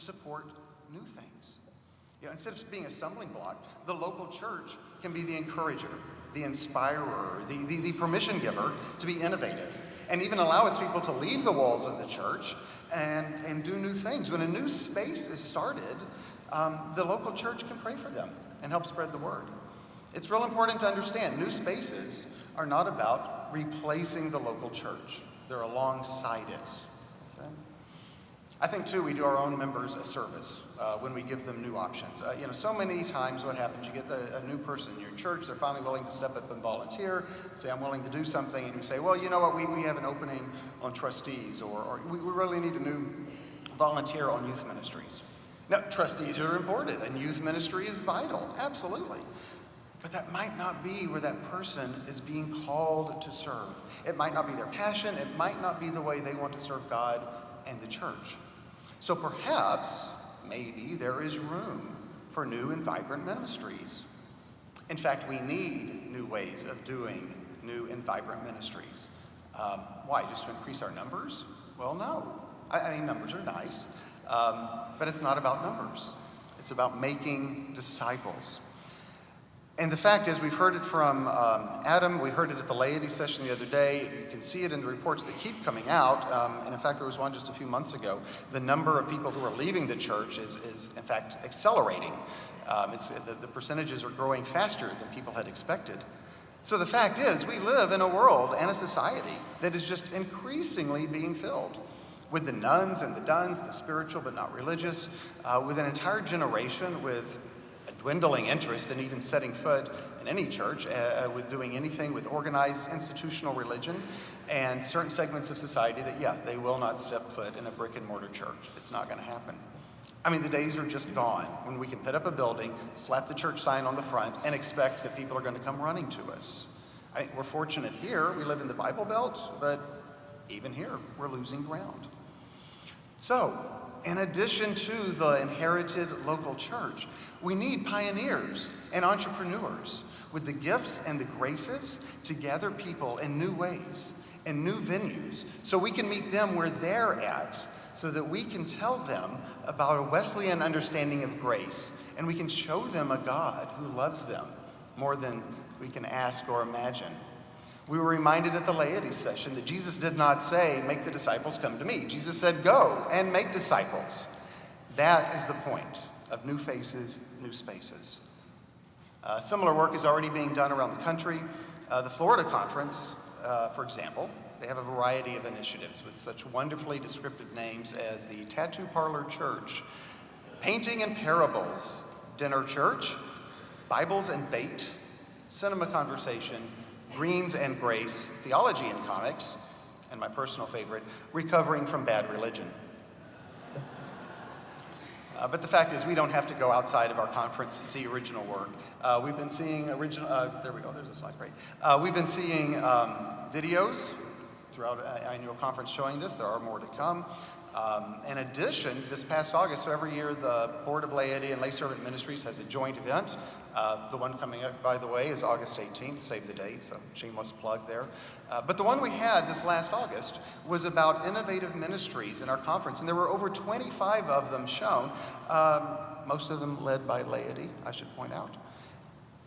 support new things. You know, instead of being a stumbling block, the local church can be the encourager, the inspirer, the, the, the permission giver to be innovative, and even allow its people to leave the walls of the church and, and do new things. When a new space is started, um, the local church can pray for them and help spread the word. It's real important to understand new spaces are not about replacing the local church. They're alongside it. I think too we do our own members a service uh, when we give them new options. Uh, you know, so many times what happens, you get a, a, new person in your church, they're finally willing to step up and volunteer, say I'm willing to do something, and you say, well, you know what, we, we have an opening on trustees, or, or we, we really need a new volunteer on youth ministries. Now, trustees are important, and youth ministry is vital, absolutely. But that might not be where that person is being called to serve. It might not be their passion, it might not be the way they want to serve God and the church. So perhaps, maybe, there is room for new and vibrant ministries. In fact, we need new ways of doing new and vibrant ministries. Um, why? Just to increase our numbers? Well, no. I, I mean, numbers are nice, um, but it's not about numbers. It's about making disciples. And the fact is, we've heard it from um, Adam, we heard it at the laity session the other day. You can see it in the reports that keep coming out. Um, and in fact, there was one just a few months ago. The number of people who are leaving the church is, is in fact, accelerating. Um, the, the percentages are growing faster than people had expected. So the fact is, we live in a world and a society that is just increasingly being filled with the nones and the dones, the spiritual but not religious, uh, with an entire generation with dwindling interest in even setting foot in any church uh, uh, with doing anything with organized institutional religion and certain segments of society that, yeah, they will not step foot in a brick and mortar church. It's not going to happen. I mean, the days are just gone when we can put up a building, slap the church sign on the front, and expect that people are going to come running to us. I, we're fortunate here. We live in the Bible Belt, but even here, we're losing ground. So, in addition to the inherited local church, we need pioneers and entrepreneurs with the gifts and the graces to gather people in new ways and new venues so we can meet them where they're at so that we can tell them about a Wesleyan understanding of grace and we can show them a God who loves them more than we can ask or imagine. We were reminded at the laity session that Jesus did not say, make the disciples come to me. Jesus said, go and make disciples. That is the point of new faces, new spaces. Uh, similar work is already being done around the country. Uh, the Florida Conference, uh, for example, they have a variety of initiatives with such wonderfully descriptive names as the Tattoo Parlor Church, Painting and Parables, Dinner Church, Bibles and Bait, Cinema Conversation, Greens and Grace, Theology and Comics, and my personal favorite, Recovering from Bad Religion. Uh, but the fact is, we don't have to go outside of our conference to see original work. Uh, we've been seeing original, uh, there we go, there's a slide, great. Uh, we've been seeing um, videos throughout our annual conference showing this. There are more to come. Um, in addition, this past August, so every year the Board of Laity and Lay Servant Ministries has a joint event. Uh, the one coming up, by the way, is August 18th, save the date, so shameless plug there. Uh, but the one we had this last August was about innovative ministries in our conference, and there were over 25 of them shown, um, most of them led by laity, I should point out.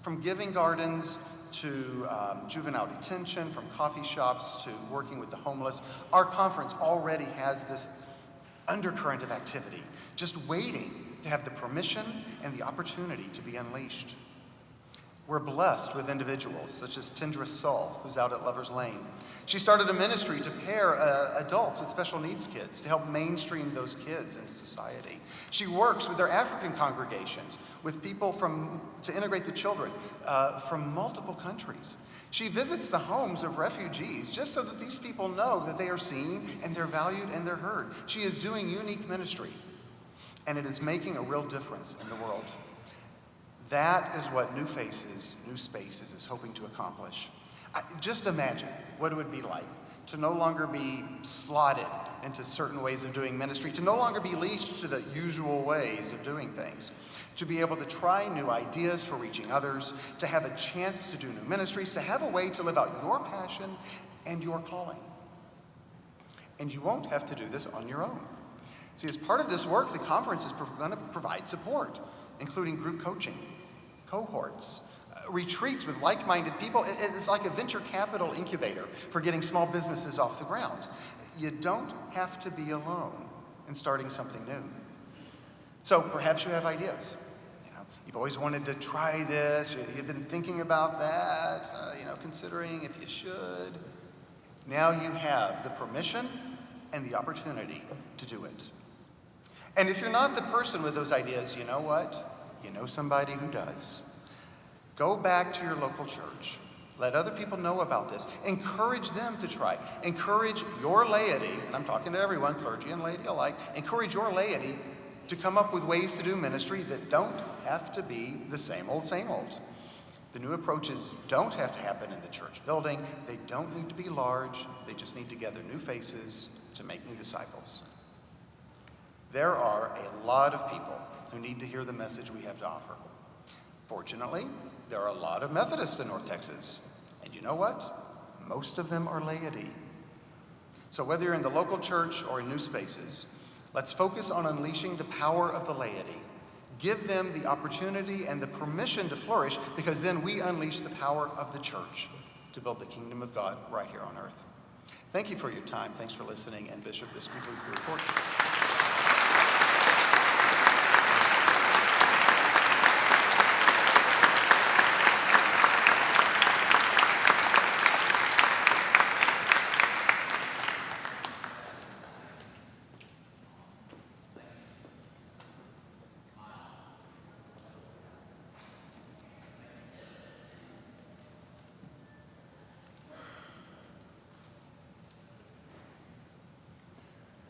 From giving gardens to um, juvenile detention, from coffee shops to working with the homeless, our conference already has this undercurrent of activity, just waiting to have the permission and the opportunity to be unleashed. We're blessed with individuals such as Tindra Saul, who's out at Lover's Lane. She started a ministry to pair uh, adults with special needs kids to help mainstream those kids into society. She works with their African congregations with people from, to integrate the children uh, from multiple countries. She visits the homes of refugees just so that these people know that they are seen and they're valued and they're heard. She is doing unique ministry, and it is making a real difference in the world. That is what New Faces, New Spaces is hoping to accomplish. I, just imagine what it would be like to no longer be slotted into certain ways of doing ministry, to no longer be leashed to the usual ways of doing things to be able to try new ideas for reaching others, to have a chance to do new ministries, to have a way to live out your passion and your calling. And you won't have to do this on your own. See, as part of this work, the conference is going to provide support, including group coaching, cohorts, uh, retreats with like minded people. It's like a venture capital incubator for getting small businesses off the ground. You don't have to be alone in starting something new. So perhaps you have ideas. You know, you've always wanted to try this, you've been thinking about that, uh, you know, considering if you should. Now you have the permission and the opportunity to do it. And if you're not the person with those ideas, you know what? You know somebody who does. Go back to your local church. Let other people know about this. Encourage them to try. Encourage your laity, and I'm talking to everyone, clergy and laity alike, encourage your laity to come up with ways to do ministry that don't have to be the same old, same old. The new approaches don't have to happen in the church building. They don't need to be large. They just need to gather new faces to make new disciples. There are a lot of people who need to hear the message we have to offer. Fortunately, there are a lot of Methodists in North Texas. And you know what? Most of them are laity. So whether you're in the local church or in new spaces, let's focus on unleashing the power of the laity. Give them the opportunity and the permission to flourish because then we unleash the power of the church to build the kingdom of God right here on earth. Thank you for your time. Thanks for listening. And Bishop, this concludes the report.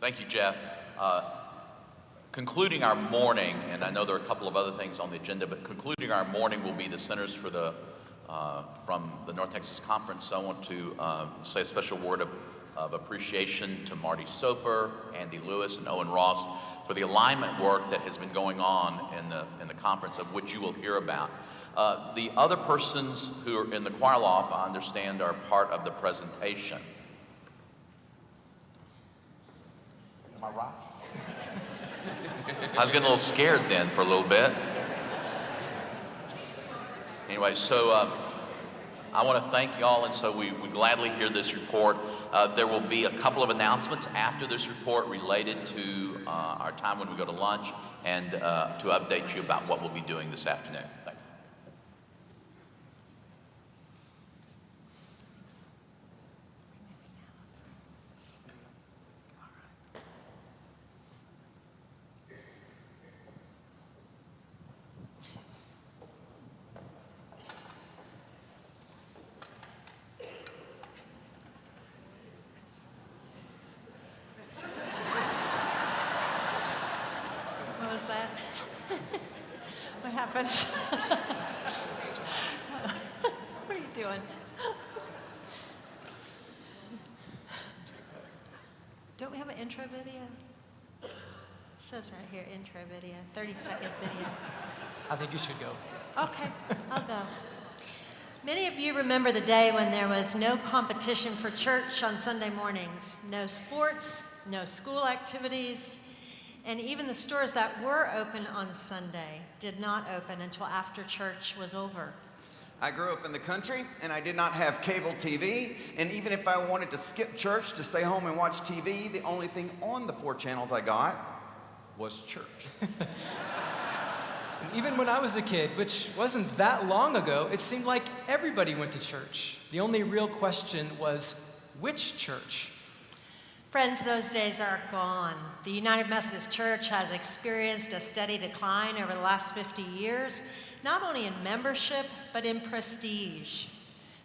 Thank you, Jeff. Uh, concluding our morning, and I know there are a couple of other things on the agenda, but concluding our morning will be the Centers for the, uh, from the North Texas Conference. So I want to uh, say a special word of, of appreciation to Marty Soper, Andy Lewis, and Owen Ross for the alignment work that has been going on in the, in the conference, of which you will hear about. Uh, the other persons who are in the choir loft, I understand, are part of the presentation. I? I was getting a little scared then for a little bit. Anyway, so uh, I want to thank y'all, and so we, we gladly hear this report. Uh, there will be a couple of announcements after this report related to uh, our time when we go to lunch and uh, to update you about what we'll be doing this afternoon. says right here, intro video, 30 second video. I think you should go. Okay, I'll go. Many of you remember the day when there was no competition for church on Sunday mornings, no sports, no school activities, and even the stores that were open on Sunday did not open until after church was over. I grew up in the country and I did not have cable TV. And even if I wanted to skip church to stay home and watch TV, the only thing on the four channels I got was church. even when I was a kid, which wasn't that long ago, it seemed like everybody went to church. The only real question was which church? Friends, those days are gone. The United Methodist Church has experienced a steady decline over the last 50 years, not only in membership, but in prestige.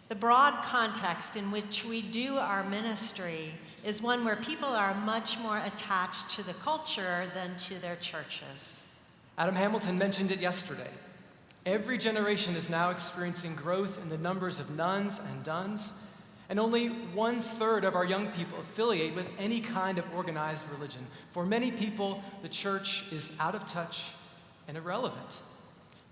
The broad context in which we do our ministry is one where people are much more attached to the culture than to their churches. Adam Hamilton mentioned it yesterday. Every generation is now experiencing growth in the numbers of nones and dones, and only one third of our young people affiliate with any kind of organized religion. For many people, the church is out of touch and irrelevant.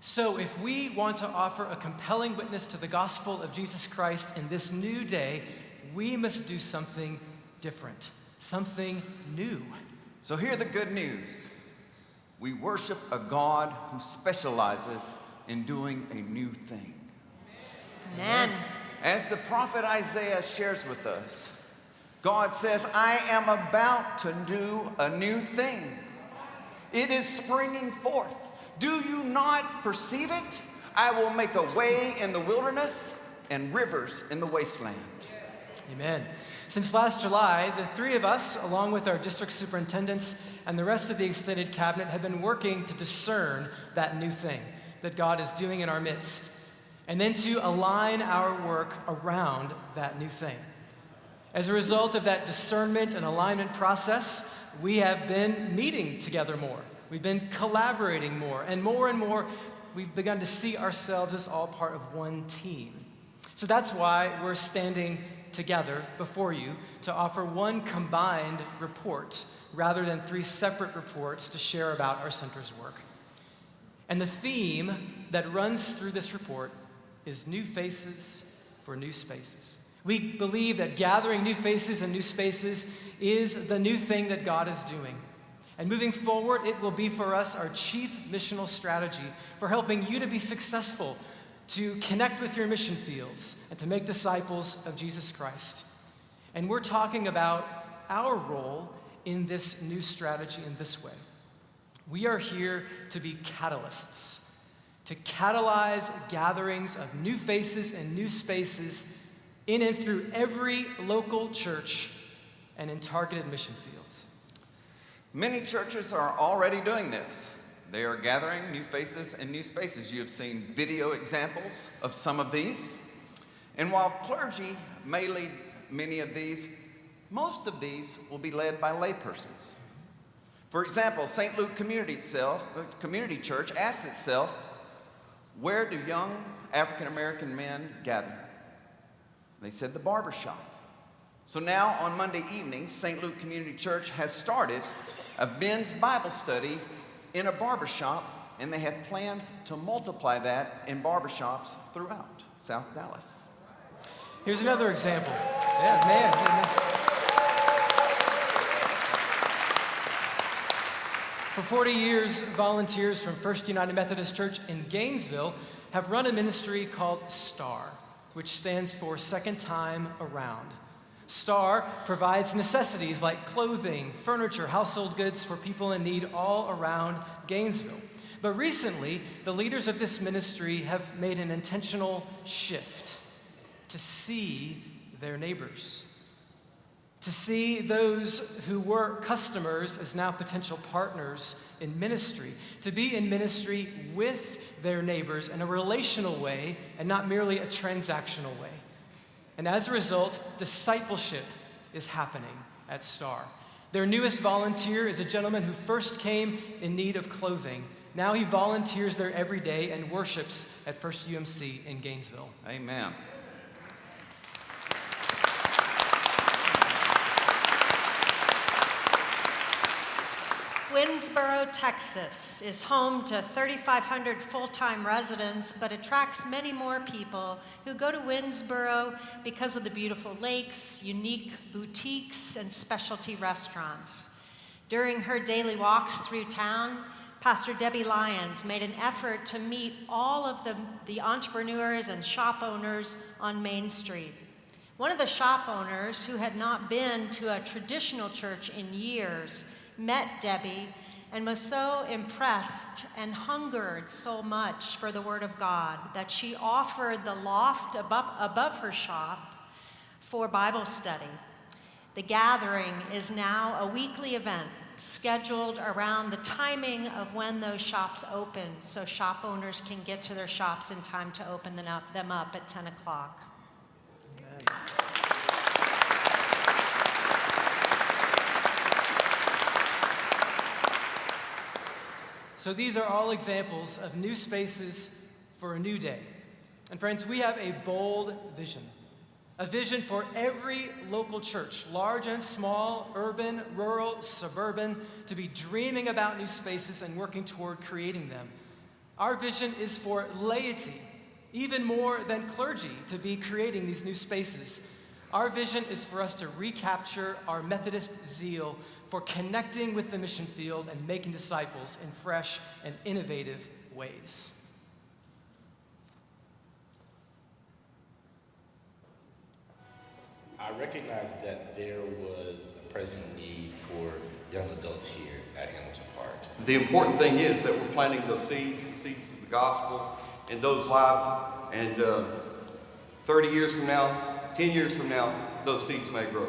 So, if we want to offer a compelling witness to the gospel of Jesus Christ in this new day, we must do something different, something new. So, hear the good news we worship a God who specializes in doing a new thing. Amen. As the prophet Isaiah shares with us, God says, I am about to do a new thing. It is springing forth. Do you not perceive it? I will make a way in the wilderness and rivers in the wasteland. Amen. Since last July, the three of us, along with our district superintendents and the rest of the extended cabinet, have been working to discern that new thing that God is doing in our midst, and then to align our work around that new thing. As a result of that discernment and alignment process, we have been meeting together more. We've been collaborating more, and more and more, we've begun to see ourselves as all part of one team. So that's why we're standing together before you to offer one combined report rather than three separate reports to share about our center's work. And the theme that runs through this report is new faces for new spaces. We believe that gathering new faces and new spaces is the new thing that God is doing. And moving forward, it will be for us our chief missional strategy for helping you to be successful to connect with your mission fields and to make disciples of Jesus Christ. And we're talking about our role in this new strategy in this way. We are here to be catalysts, to catalyze gatherings of new faces and new spaces in and through every local church and in targeted mission fields. Many churches are already doing this. They are gathering new faces and new spaces. You have seen video examples of some of these. And while clergy may lead many of these, most of these will be led by laypersons. For example, St. Luke Community, itself, uh, Community Church asks itself, where do young African American men gather? They said the barber shop. So now on Monday evenings, St. Luke Community Church has started a men's Bible study in a barbershop, and they have plans to multiply that in barbershops throughout South Dallas. Here's another example. Yeah, man. For 40 years, volunteers from First United Methodist Church in Gainesville have run a ministry called STAR, which stands for Second Time Around. STAR provides necessities like clothing, furniture, household goods for people in need all around Gainesville. But recently, the leaders of this ministry have made an intentional shift to see their neighbors, to see those who were customers as now potential partners in ministry, to be in ministry with their neighbors in a relational way and not merely a transactional way. And as a result, discipleship is happening at STAR. Their newest volunteer is a gentleman who first came in need of clothing. Now he volunteers there every day and worships at First UMC in Gainesville. Amen. Winnsboro, Texas is home to 3,500 full-time residents, but attracts many more people who go to Winnsboro because of the beautiful lakes, unique boutiques, and specialty restaurants. During her daily walks through town, Pastor Debbie Lyons made an effort to meet all of the, the entrepreneurs and shop owners on Main Street. One of the shop owners, who had not been to a traditional church in years, met Debbie and was so impressed and hungered so much for the Word of God that she offered the loft above, above her shop for Bible study. The gathering is now a weekly event scheduled around the timing of when those shops open so shop owners can get to their shops in time to open them up, them up at 10 o'clock. So these are all examples of new spaces for a new day. And friends, we have a bold vision. A vision for every local church, large and small, urban, rural, suburban, to be dreaming about new spaces and working toward creating them. Our vision is for laity, even more than clergy, to be creating these new spaces. Our vision is for us to recapture our Methodist zeal for connecting with the mission field and making disciples in fresh and innovative ways. I recognize that there was a present need for young adults here at Hamilton Park. The important thing is that we're planting those seeds, the seeds of the gospel in those lives. And uh, 30 years from now, 10 years from now, those seeds may grow.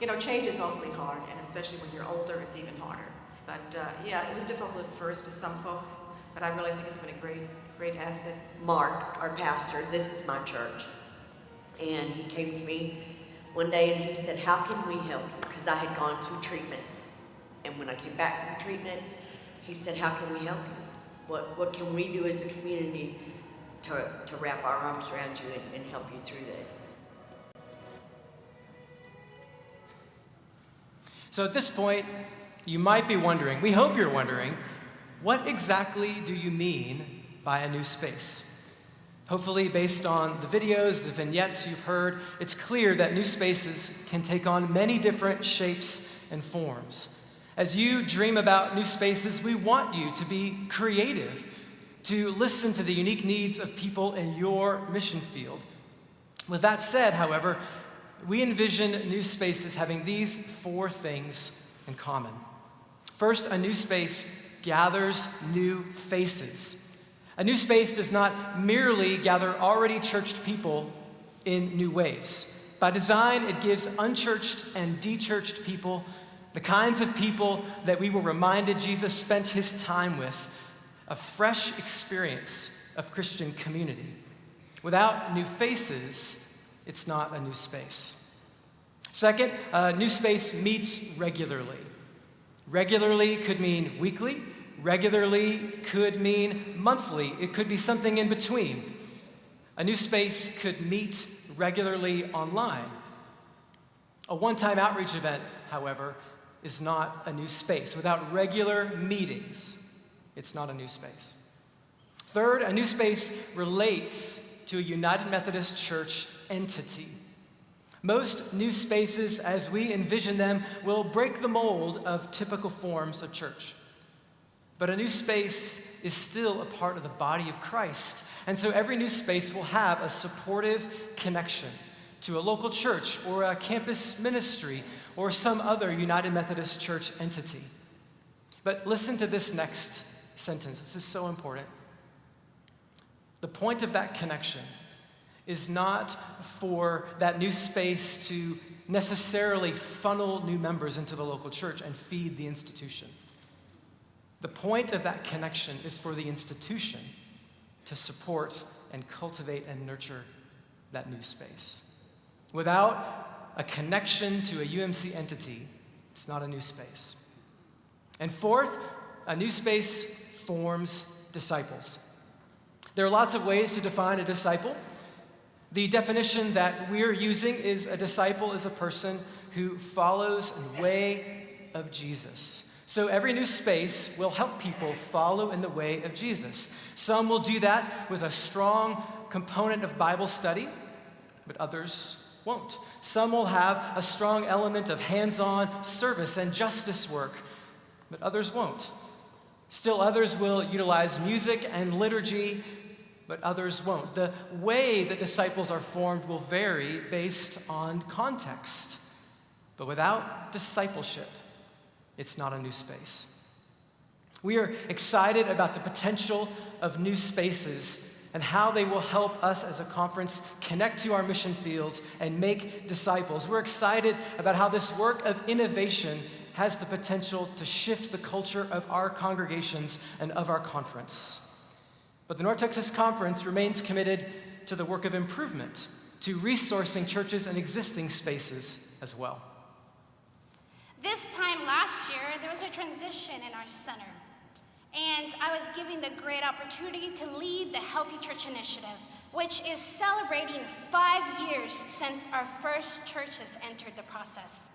You know, change is awfully hard, especially when you're older, it's even harder. But uh, yeah, it was difficult at first for some folks, but I really think it's been a great, great asset. Mark, our pastor, this is my church. And he came to me one day and he said, How can we help you? Because I had gone to treatment. And when I came back from treatment, he said, How can we help you? What, what can we do as a community to, to wrap our arms around you and, and help you through this? So at this point, you might be wondering, we hope you're wondering, what exactly do you mean by a new space? Hopefully, based on the videos, the vignettes you've heard, it's clear that new spaces can take on many different shapes and forms. As you dream about new spaces, we want you to be creative, to listen to the unique needs of people in your mission field. With that said, however, we envision new spaces having these four things in common. First, a new space gathers new faces. A new space does not merely gather already churched people in new ways. By design, it gives unchurched and dechurched people, the kinds of people that we were reminded Jesus spent his time with, a fresh experience of Christian community. Without new faces, it's not a new space. Second, a new space meets regularly. Regularly could mean weekly, regularly could mean monthly, it could be something in between. A new space could meet regularly online. A one time outreach event, however, is not a new space. Without regular meetings, it's not a new space. Third, a new space relates to a United Methodist Church entity. Most new spaces, as we envision them, will break the mold of typical forms of church. But a new space is still a part of the body of Christ. And so every new space will have a supportive connection to a local church or a campus ministry or some other United Methodist Church entity. But listen to this next sentence. This is so important. The point of that connection is not for that new space to necessarily funnel new members into the local church and feed the institution. The point of that connection is for the institution to support and cultivate and nurture that new space. Without a connection to a UMC entity, it's not a new space. And fourth, a new space forms disciples. There are lots of ways to define a disciple. The definition that we're using is a disciple is a person who follows the way of Jesus. So every new space will help people follow in the way of Jesus. Some will do that with a strong component of Bible study, but others won't. Some will have a strong element of hands on service and justice work, but others won't. Still, others will utilize music and liturgy but others won't. The way that disciples are formed will vary based on context. But without discipleship, it's not a new space. We are excited about the potential of new spaces and how they will help us as a conference connect to our mission fields and make disciples. We're excited about how this work of innovation has the potential to shift the culture of our congregations and of our conference. But the North Texas Conference remains committed to the work of improvement, to resourcing churches and existing spaces as well. This time last year, there was a transition in our center. And I was given the great opportunity to lead the Healthy Church Initiative, which is celebrating five years since our first churches entered the process.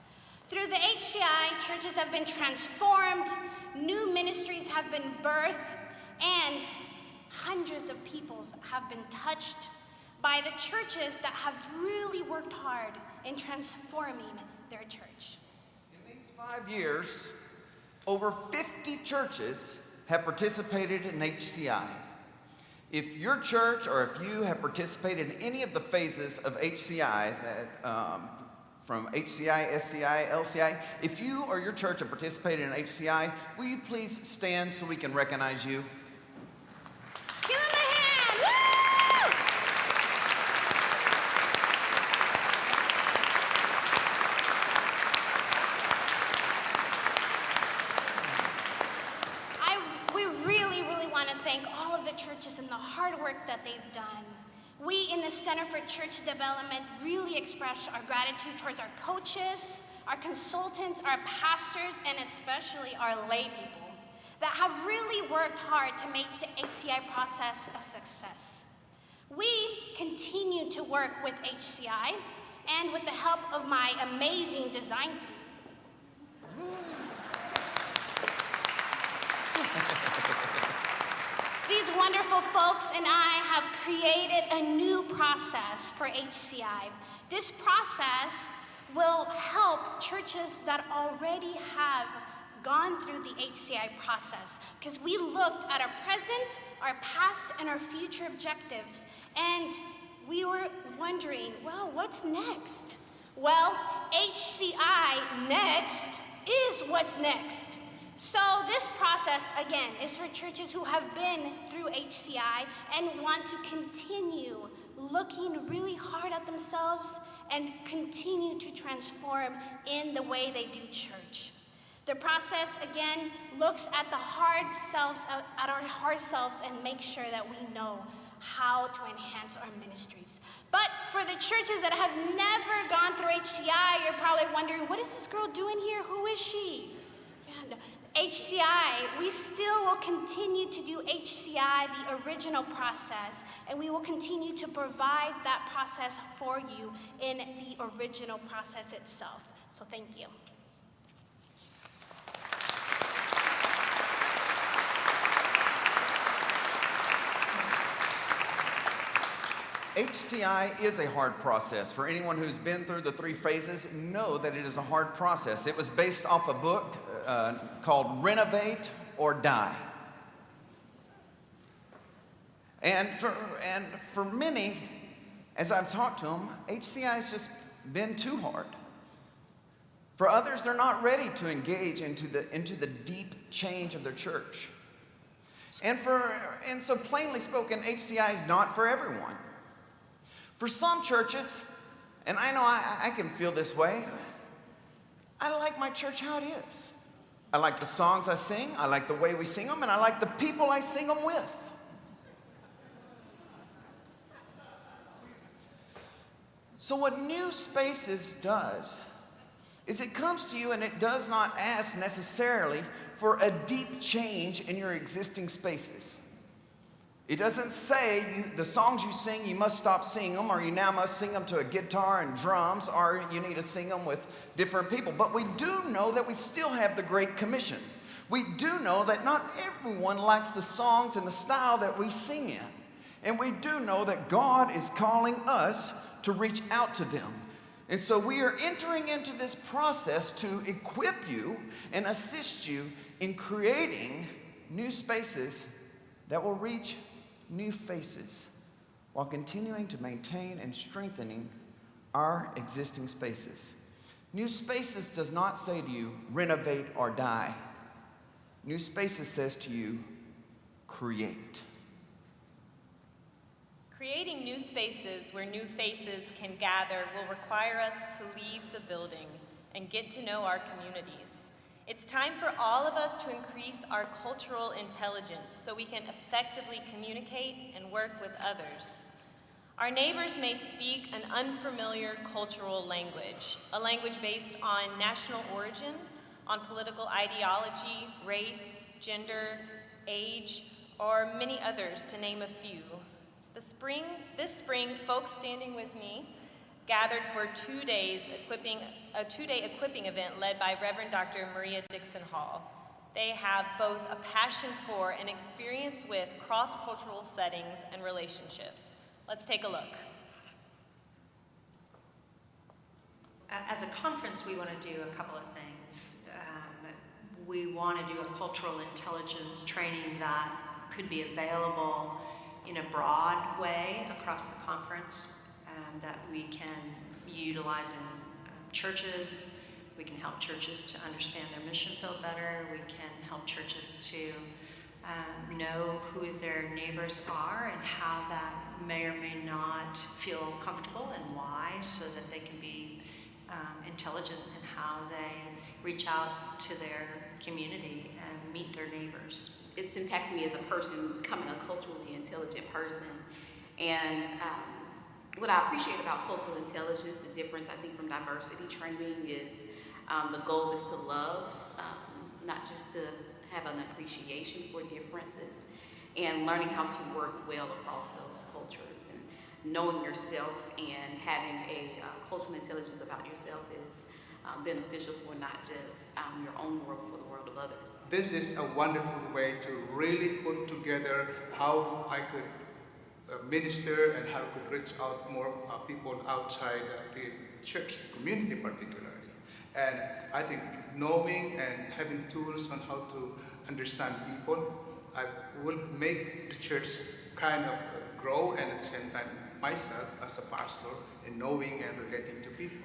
Through the HCI, churches have been transformed, new ministries have been birthed, and hundreds of people have been touched by the churches that have really worked hard in transforming their church. In these five years, over 50 churches have participated in HCI. If your church or if you have participated in any of the phases of HCI, that, um, from HCI, SCI, LCI, if you or your church have participated in HCI, will you please stand so we can recognize you? Give him a hand! Woo! I, we really, really want to thank all of the churches and the hard work that they've done. We in the Center for Church Development really express our gratitude towards our coaches, our consultants, our pastors, and especially our lay people that have really worked hard to make the HCI process a success. We continue to work with HCI and with the help of my amazing design team. These wonderful folks and I have created a new process for HCI. This process will help churches that already have gone through the HCI process because we looked at our present, our past, and our future objectives, and we were wondering, well, what's next? Well, HCI next is what's next. So, this process, again, is for churches who have been through HCI and want to continue looking really hard at themselves and continue to transform in the way they do church. The process, again, looks at the hard selves, uh, at our hard selves, and make sure that we know how to enhance our ministries. But for the churches that have never gone through HCI, you're probably wondering, what is this girl doing here? Who is she? Yeah, no. HCI, we still will continue to do HCI, the original process, and we will continue to provide that process for you in the original process itself. So thank you. HCI is a hard process. For anyone who's been through the three phases, know that it is a hard process. It was based off a book uh, called Renovate or Die. And for, and for many, as I've talked to them, HCI has just been too hard. For others, they're not ready to engage into the, into the deep change of their church. And, for, and so, plainly spoken, HCI is not for everyone. For some churches, and I know I, I, can feel this way, I like my church how it is. I like the songs I sing, I like the way we sing them, and I like the people I sing them with. So, what New Spaces does is it comes to you and it does not ask necessarily for a deep change in your existing spaces. It doesn't say you, the songs you sing, you must stop singing them, or you now must sing them to a guitar and drums, or you need to sing them with different people. But we do know that we still have the Great Commission. We do know that not everyone likes the songs and the style that we sing in. And we do know that God is calling us to reach out to them. And so we are entering into this process to equip you and assist you in creating new spaces that will reach new faces while continuing to maintain and strengthening our existing spaces. New Spaces does not say to you, renovate or die. New Spaces says to you, create. Creating new spaces where new faces can gather will require us to leave the building and get to know our communities. It's time for all of us to increase our cultural intelligence so we can effectively communicate and work with others. Our neighbors may speak an unfamiliar cultural language, a language based on national origin, on political ideology, race, gender, age, or many others, to name a few. The spring, this spring, folks standing with me gathered for two days equipping, a two-day equipping event led by Reverend Dr. Maria Dixon Hall. They have both a passion for and experience with cross-cultural settings and relationships. Let's take a look. As a conference, we want to do a couple of things. Um, we want to do a cultural intelligence training that could be available in a broad way across the conference um, that we can utilize in um, churches. We can help churches to understand their mission field better. We can help churches to um, know who their neighbors are and how that may or may not feel comfortable and why, so that they can be um, intelligent in how they reach out to their community and meet their neighbors. It's impacted me as a person, becoming a culturally intelligent person. And um, what I appreciate about cultural intelligence, the difference I think from diversity training is um, the goal is to love, um, not just to have an appreciation for differences, and learning how to work well across those cultures. And knowing yourself and having a uh, cultural intelligence about yourself is um, beneficial for not just um, your own world, but for the world of others. This is a wonderful way to really put together how I could minister and how I could reach out more uh, people outside uh, the church, the community particularly. And I think knowing and having tools on how to understand people, I will make the church kind of uh, grow and at the same time myself as a pastor in knowing and relating to people.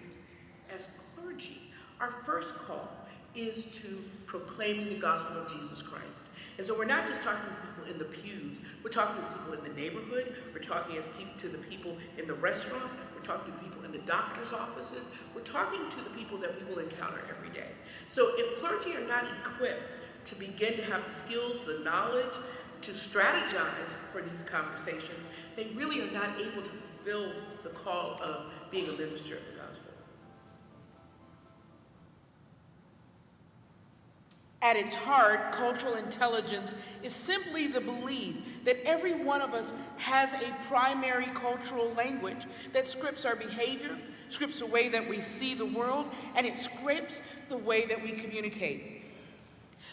As clergy, our first call is to proclaiming the gospel of Jesus Christ. And so we're not just talking to people in the pews, we're talking to people in the neighborhood, we're talking to the people in the restaurant, we're talking to people in the doctor's offices, we're talking to the people that we will encounter every day. So if clergy are not equipped to begin to have the skills, the knowledge, to strategize for these conversations, they really are not able to fulfill the call of being a minister At its heart, cultural intelligence is simply the belief that every one of us has a primary cultural language that scripts our behavior, scripts the way that we see the world, and it scripts the way that we communicate.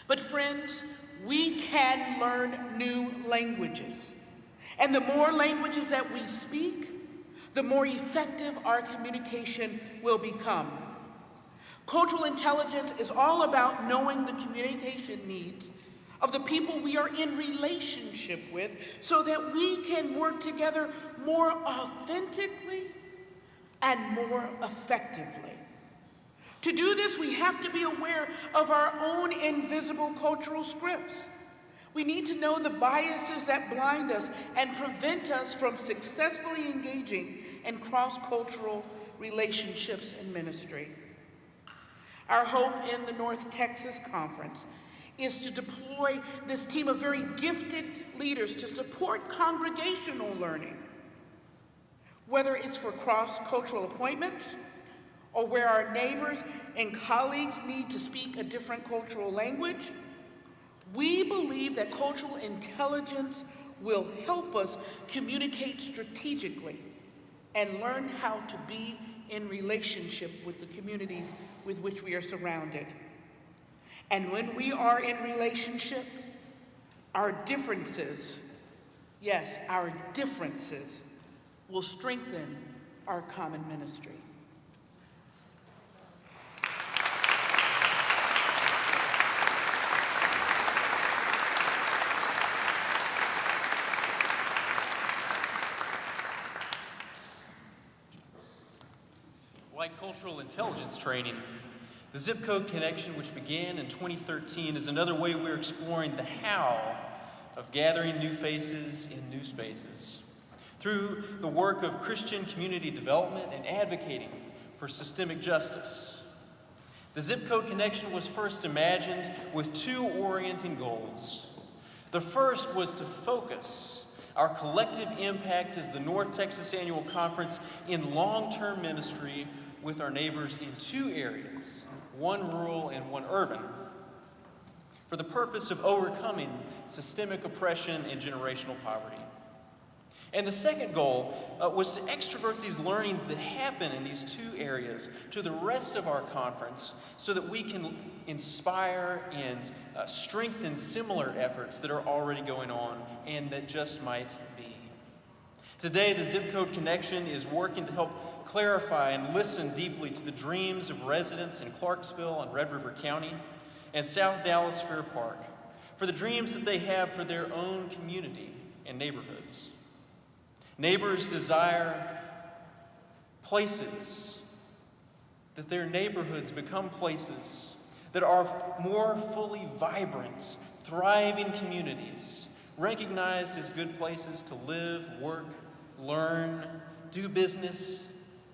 But friends, we can learn new languages. And the more languages that we speak, the more effective our communication will become. Cultural intelligence is all about knowing the communication needs of the people we are in relationship with so that we can work together more authentically and more effectively. To do this, we have to be aware of our own invisible cultural scripts. We need to know the biases that blind us and prevent us from successfully engaging in cross-cultural relationships and ministry. Our hope in the North Texas Conference is to deploy this team of very gifted leaders to support congregational learning, whether it's for cross-cultural appointments or where our neighbors and colleagues need to speak a different cultural language. We believe that cultural intelligence will help us communicate strategically and learn how to be in relationship with the communities with which we are surrounded. And when we are in relationship, our differences, yes, our differences will strengthen our common ministry. Cultural intelligence training, the Zip Code Connection, which began in 2013, is another way we're exploring the how of gathering new faces in new spaces. Through the work of Christian community development and advocating for systemic justice. The Zip Code Connection was first imagined with two orienting goals. The first was to focus our collective impact as the North Texas Annual Conference in long-term ministry with our neighbors in two areas, one rural and one urban, for the purpose of overcoming systemic oppression and generational poverty. And the second goal uh, was to extrovert these learnings that happen in these two areas to the rest of our conference so that we can inspire and uh, strengthen similar efforts that are already going on and that just might be. Today, the Zip Code Connection is working to help clarify and listen deeply to the dreams of residents in Clarksville and Red River County and South Dallas Fair Park for the dreams that they have for their own community and neighborhoods. Neighbors desire places, that their neighborhoods become places that are more fully vibrant, thriving communities, recognized as good places to live, work, learn, do business,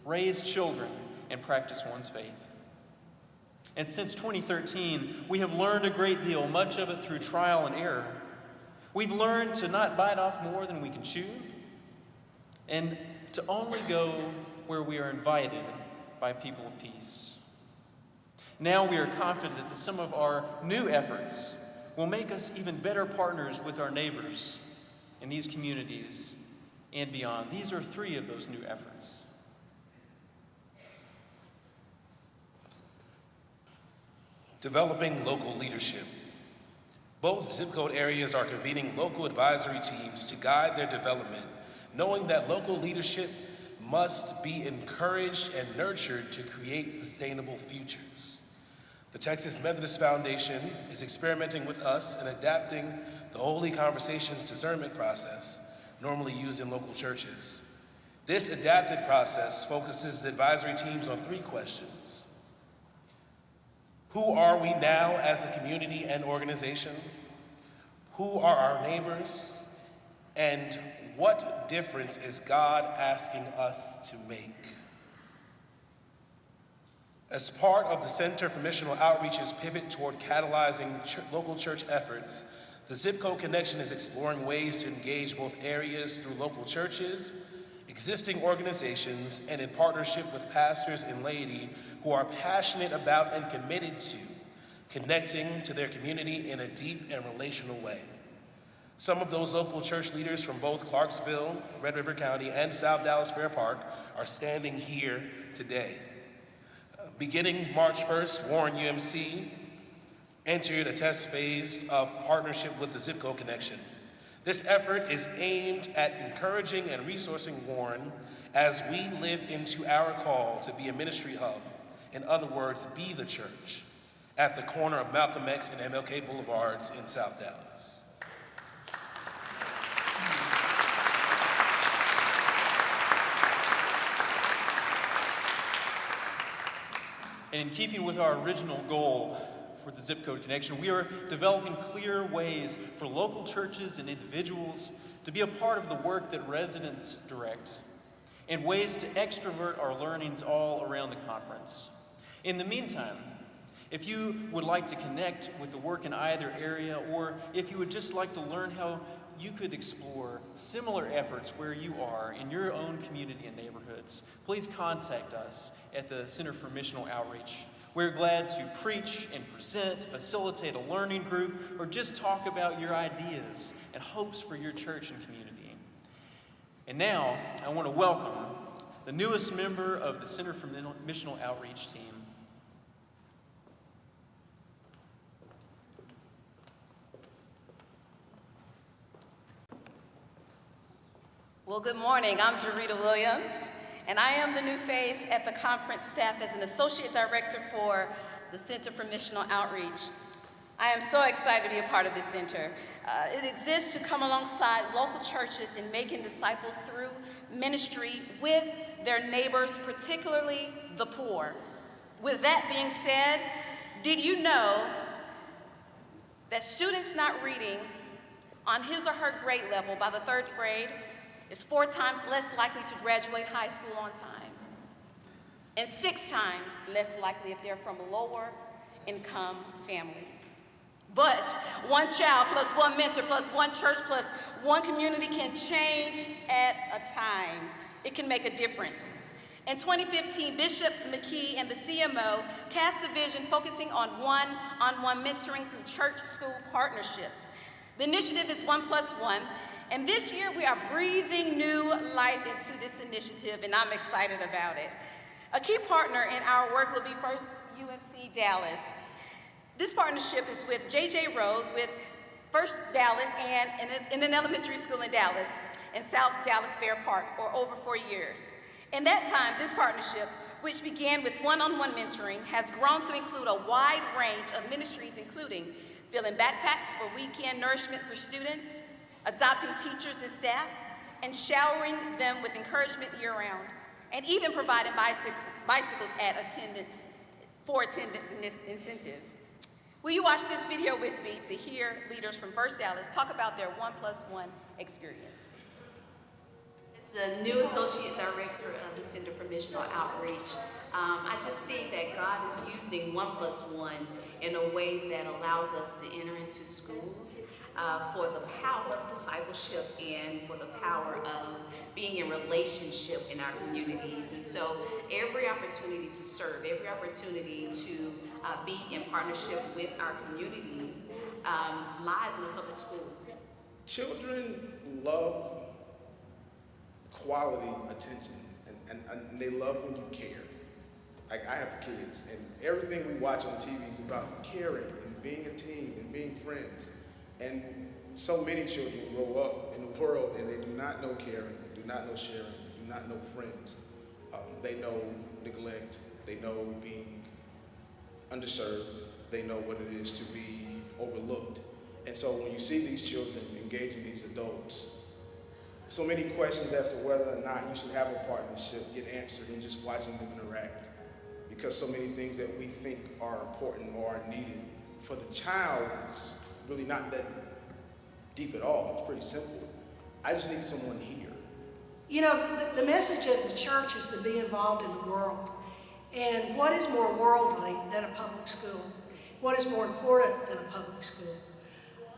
raise children, and practice one's faith. And since 2013, we have learned a great deal, much of it through trial and error. We've learned to not bite off more than we can chew, and to only go where we are invited by people of peace. Now we are confident that some of our new efforts will make us even better partners with our neighbors in these communities and beyond. These are three of those new efforts. Developing local leadership. Both zip code areas are convening local advisory teams to guide their development, knowing that local leadership must be encouraged and nurtured to create sustainable futures. The Texas Methodist Foundation is experimenting with us and adapting the Holy Conversations discernment process normally used in local churches. This adapted process focuses the advisory teams on three questions. Who are we now as a community and organization? Who are our neighbors? And what difference is God asking us to make? As part of the Center for Missional Outreach's pivot toward catalyzing ch local church efforts, the Zip Code Connection is exploring ways to engage both areas through local churches, existing organizations, and in partnership with pastors and laity who are passionate about and committed to connecting to their community in a deep and relational way. Some of those local church leaders from both Clarksville, Red River County, and South Dallas Fair Park are standing here today. Beginning March 1st, Warren UMC entered a test phase of partnership with the Zip Code Connection. This effort is aimed at encouraging and resourcing Warren as we live into our call to be a ministry hub. In other words, be the church at the corner of Malcolm X and MLK Boulevards in South Dallas. And in keeping with our original goal for the Zip Code Connection, we are developing clear ways for local churches and individuals to be a part of the work that residents direct and ways to extrovert our learnings all around the conference. In the meantime, if you would like to connect with the work in either area, or if you would just like to learn how you could explore similar efforts where you are in your own community and neighborhoods, please contact us at the Center for Missional Outreach. We're glad to preach and present, facilitate a learning group, or just talk about your ideas and hopes for your church and community. And now, I want to welcome the newest member of the Center for Missional Outreach team, Well, good morning. I'm Jarita Williams, and I am the new face at the conference staff as an associate director for the Center for Missional Outreach. I am so excited to be a part of this center. Uh, it exists to come alongside local churches in making disciples through ministry with their neighbors, particularly the poor. With that being said, did you know that students not reading on his or her grade level by the third grade is four times less likely to graduate high school on time, and six times less likely if they're from lower income families. But one child plus one mentor plus one church plus one community can change at a time. It can make a difference. In 2015, Bishop McKee and the CMO cast a vision focusing on one-on-one -on -one mentoring through church-school partnerships. The initiative is one plus one, and this year we are breathing new life into this initiative and I'm excited about it. A key partner in our work will be First UMC Dallas. This partnership is with JJ Rhodes with First Dallas and in, an elementary school in Dallas in South Dallas Fair Park for over four years. In that time, this partnership which began with one-on-one mentoring, has grown to include a wide range of ministries, including filling backpacks for weekend nourishment for students, adopting teachers and staff, and showering them with encouragement year-round, and even providing bicycles, at attendance for attendance incentives. Will you watch this video with me to hear leaders from First Dallas talk about their one plus one experience? As the new Associate Director of the Center for Missional Outreach, um, I just see that God is using one plus one in a way that allows us to enter into schools uh, for the power of discipleship and for the power of being in relationship in our communities. And so every opportunity to serve, every opportunity to uh, be in partnership with our communities um, lies in the public school. Children love quality attention and, and, and they love when you care. Like I have kids and everything we watch on TV is about caring and being a team and being friends. And so many children grow up in the world and they do not know caring, do not know sharing, do not know friends. Um, they know neglect, they know being underserved, they know what it is to be overlooked. And so when you see these children engaging these adults, so many questions as to whether or not you should have a partnership get answered in just watching them interact. Because so many things that we think are important or are needed for the child, it's really not that deep at all. It's pretty simple. I just need someone here. You know, the, the message of the church is to be involved in the world. And what is more worldly than a public school? What is more important than a public school?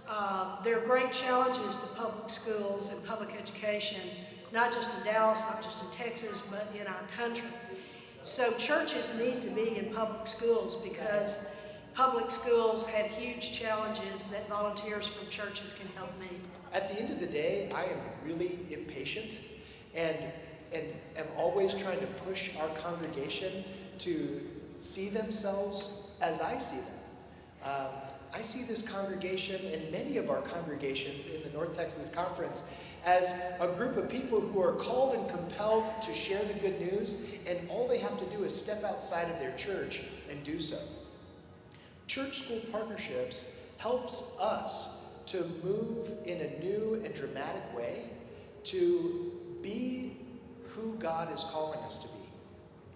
Uh, there are great challenges to public schools and public education, not just in Dallas, not just in Texas, but in our country. So churches need to be in public schools because public schools have huge challenges that volunteers from churches can help meet. At the end of the day, I am really impatient and, and am always trying to push our congregation to see themselves as I see them. Um, I see this congregation and many of our congregations in the North Texas Conference as a group of people who are called and compelled to share the good news, and all they have to do is step outside of their church and do so. Church school partnerships helps us to move in a new and dramatic way to be who God is calling us to be.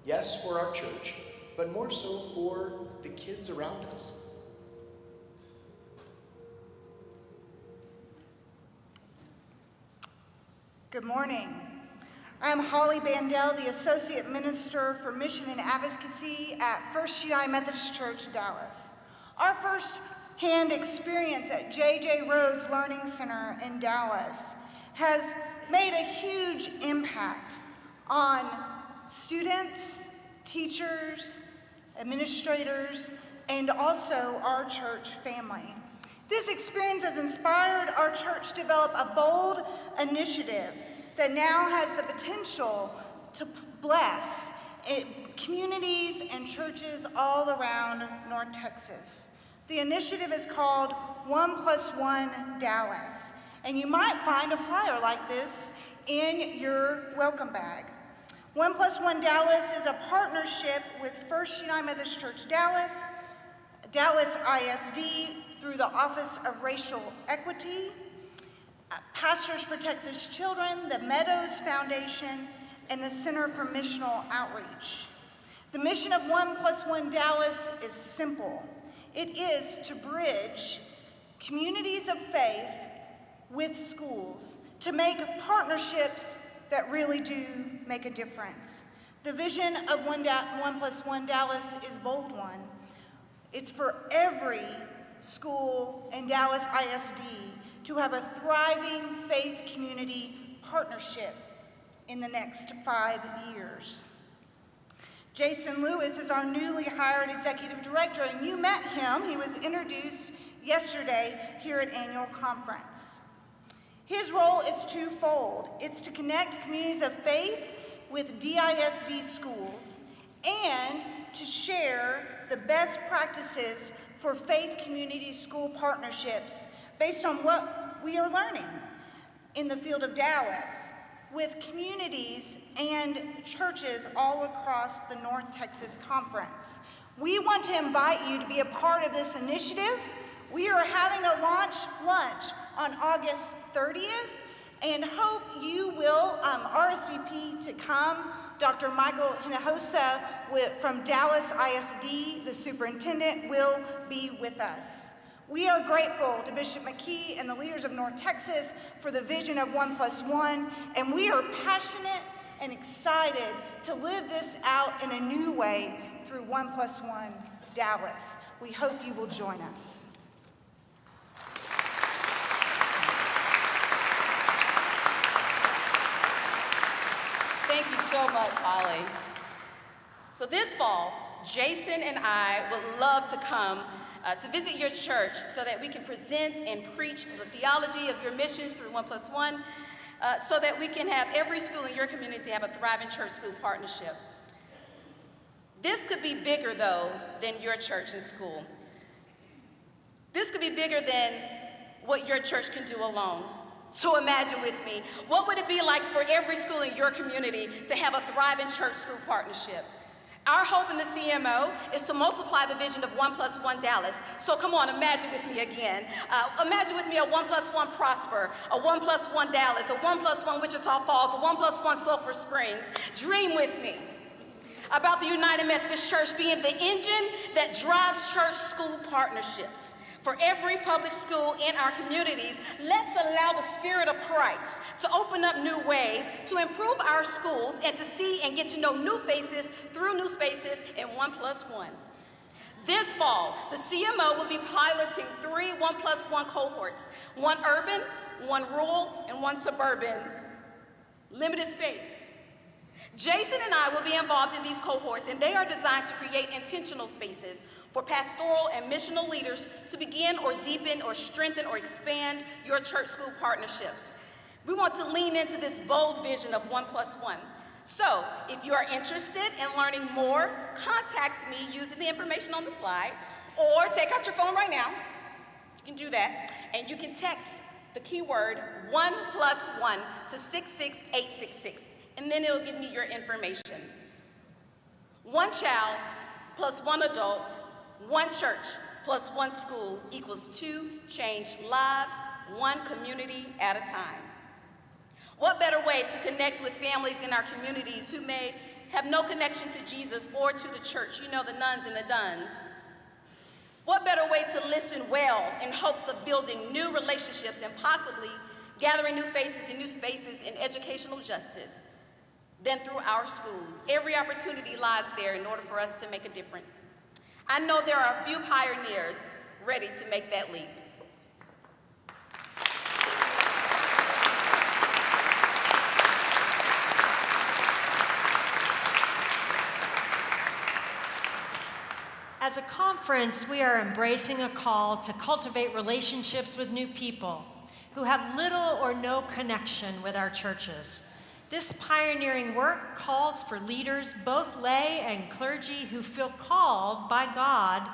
Yes, for our church, but more so for the kids around us. Good morning. I'm Holly Bandel, the Associate Minister for Mission and Advocacy at First United Methodist Church, Dallas. Our first-hand experience at J.J. Rhodes Learning Center in Dallas has made a huge impact on students, teachers, administrators, and also our church family. This experience has inspired our church to develop a bold initiative that now has the potential to bless communities and churches all around North Texas. The initiative is called One Plus One Dallas, and you might find a flyer like this in your welcome bag. One Plus One Dallas is a partnership with First United Methodist Church Dallas, Dallas ISD, through the Office of Racial Equity, uh, Pastors for Texas Children, the Meadows Foundation, and the Center for Missional Outreach. The mission of One Plus One Dallas is simple. It is to bridge communities of faith with schools to make partnerships that really do make a difference. The vision of One, one Plus One Dallas is bold one. It's for every school, and Dallas ISD to have a thriving faith community partnership in the next five years. Jason Lewis is our newly hired executive director, and you met him. He was introduced yesterday here at annual conference. His role is twofold. It's to connect communities of faith with DISD schools and to share the best practices for faith community school partnerships based on what we are learning in the field of Dallas. With communities and churches all across the North Texas Conference. We want to invite you to be a part of this initiative. We are having a launch lunch on August 30th and hope you will um, RSVP to come. Dr. Michael Hinojosa with, from Dallas ISD, the superintendent, will be with us. We are grateful to Bishop McKee and the leaders of North Texas for the vision of One Plus One, and we are passionate and excited to live this out in a new way through One Plus One Dallas. We hope you will join us. Thank you so much, Holly. So this fall, Jason and I would love to come uh, to visit your church so that we can present and preach the theology of your missions through One Plus One, uh, so that we can have every school in your community have a thriving church-school partnership. This could be bigger, though, than your church and school. This could be bigger than what your church can do alone. So imagine with me, what would it be like for every school in your community to have a thriving church-school partnership? Our hope in the CMO is to multiply the vision of one plus one Dallas. So come on, imagine with me again. Uh, imagine with me a one plus one Prosper, a one plus one Dallas, a one plus one Wichita Falls, a one plus one Sulphur Springs. Dream with me about the United Methodist Church being the engine that drives church school partnerships. For every public school in our communities, let's allow the Spirit of Christ to open up new ways to improve our schools and to see and get to know new faces through new spaces in one plus one. This fall, the CMO will be piloting three one plus one cohorts, one urban, one rural, and one suburban. Limited space. Jason and I will be involved in these cohorts, and they are designed to create intentional spaces for pastoral and missional leaders to begin or deepen or strengthen or expand your church school partnerships. We want to lean into this bold vision of one plus one. So, if you are interested in learning more, contact me using the information on the slide, or take out your phone right now. You can do that, and you can text the keyword one plus one to 66866, and then it'll give me your information. One child plus one adult one church plus one school equals two changed lives, one community at a time. What better way to connect with families in our communities who may have no connection to Jesus or to the church? You know, the nones and the dones. What better way to listen well in hopes of building new relationships and possibly gathering new faces and new spaces in educational justice than through our schools? Every opportunity lies there in order for us to make a difference. I know there are a few pioneers ready to make that leap. As a conference, we are embracing a call to cultivate relationships with new people who have little or no connection with our churches. This pioneering work calls for leaders, both lay and clergy, who feel called by God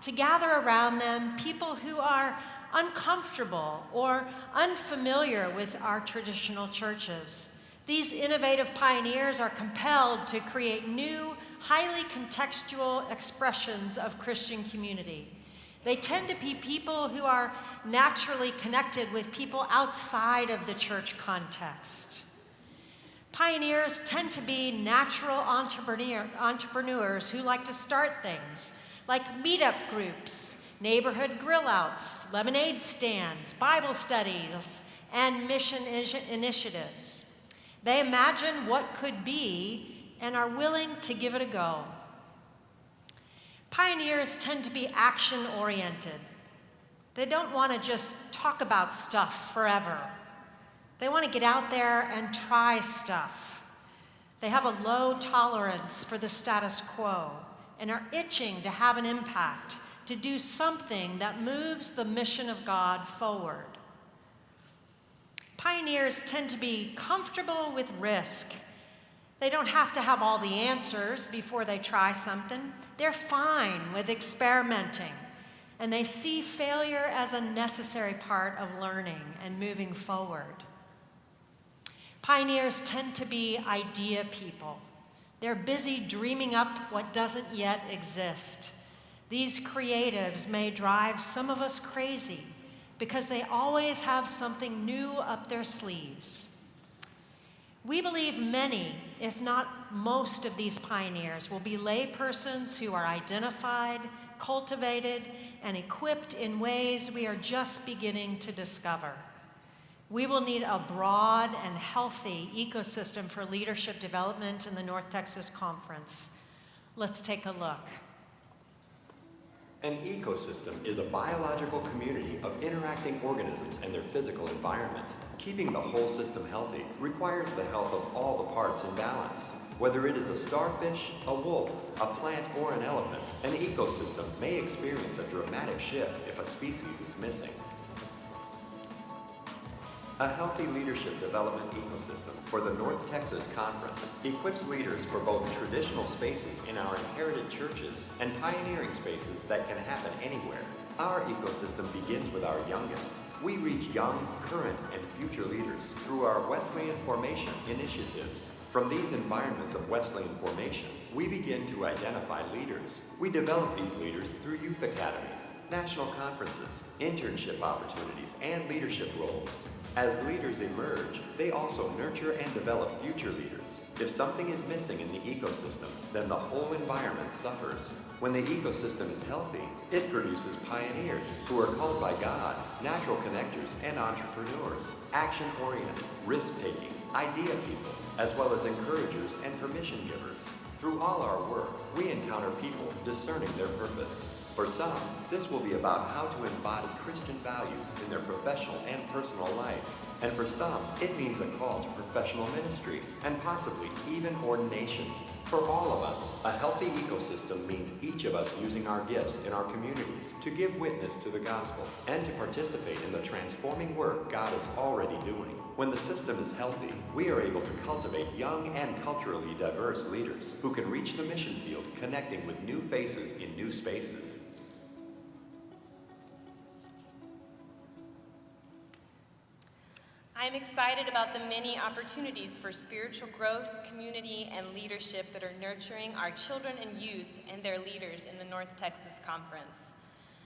to gather around them people who are uncomfortable or unfamiliar with our traditional churches. These innovative pioneers are compelled to create new, highly contextual expressions of Christian community. They tend to be people who are naturally connected with people outside of the church context. Pioneers tend to be natural entrepreneur, entrepreneurs who like to start things, like meetup groups, neighborhood grill outs, lemonade stands, Bible studies, and mission initiatives. They imagine what could be and are willing to give it a go. Pioneers tend to be action oriented. They don't want to just talk about stuff forever. They want to get out there and try stuff. They have a low tolerance for the status quo and are itching to have an impact, to do something that moves the mission of God forward. Pioneers tend to be comfortable with risk. They don't have to have all the answers before they try something. They're fine with experimenting, and they see failure as a necessary part of learning and moving forward. Pioneers tend to be idea people. They're busy dreaming up what doesn't yet exist. These creatives may drive some of us crazy because they always have something new up their sleeves. We believe many, if not most, of these pioneers will be laypersons who are identified, cultivated, and equipped in ways we are just beginning to discover. We will need a broad and healthy ecosystem for leadership development in the North Texas Conference. Let's take a look. An ecosystem is a biological community of interacting organisms and their physical environment. Keeping the whole system healthy requires the health of all the parts in balance. Whether it is a starfish, a wolf, a plant, or an elephant, an ecosystem may experience a dramatic shift if a species is missing. A healthy leadership development ecosystem for the North Texas Conference equips leaders for both traditional spaces in our inherited churches and pioneering spaces that can happen anywhere. Our ecosystem begins with our youngest. We reach young, current, and future leaders through our Wesleyan Formation initiatives. From these environments of Wesleyan formation, we begin to identify leaders. We develop these leaders through youth academies, national conferences, internship opportunities, and leadership roles. As leaders emerge, they also nurture and develop future leaders. If something is missing in the ecosystem, then the whole environment suffers. When the ecosystem is healthy, it produces pioneers who are called by God, natural connectors and entrepreneurs, action-oriented, risk-taking, idea people, as well as encouragers and permission givers. Through all our work, we encounter people discerning their purpose. For some, this will be about how to embody Christian values in their professional and personal life. And for some, it means a call to professional ministry and possibly even ordination. For all of us, a healthy ecosystem means each of us using our gifts in our communities to give witness to the gospel and to participate in the transforming work God is already doing. When the system is healthy, we are able to cultivate young and culturally diverse leaders who can reach the mission field connecting with new faces in new spaces. I'm excited about the many opportunities for spiritual growth, community, and leadership that are nurturing our children and youth and their leaders in the North Texas Conference.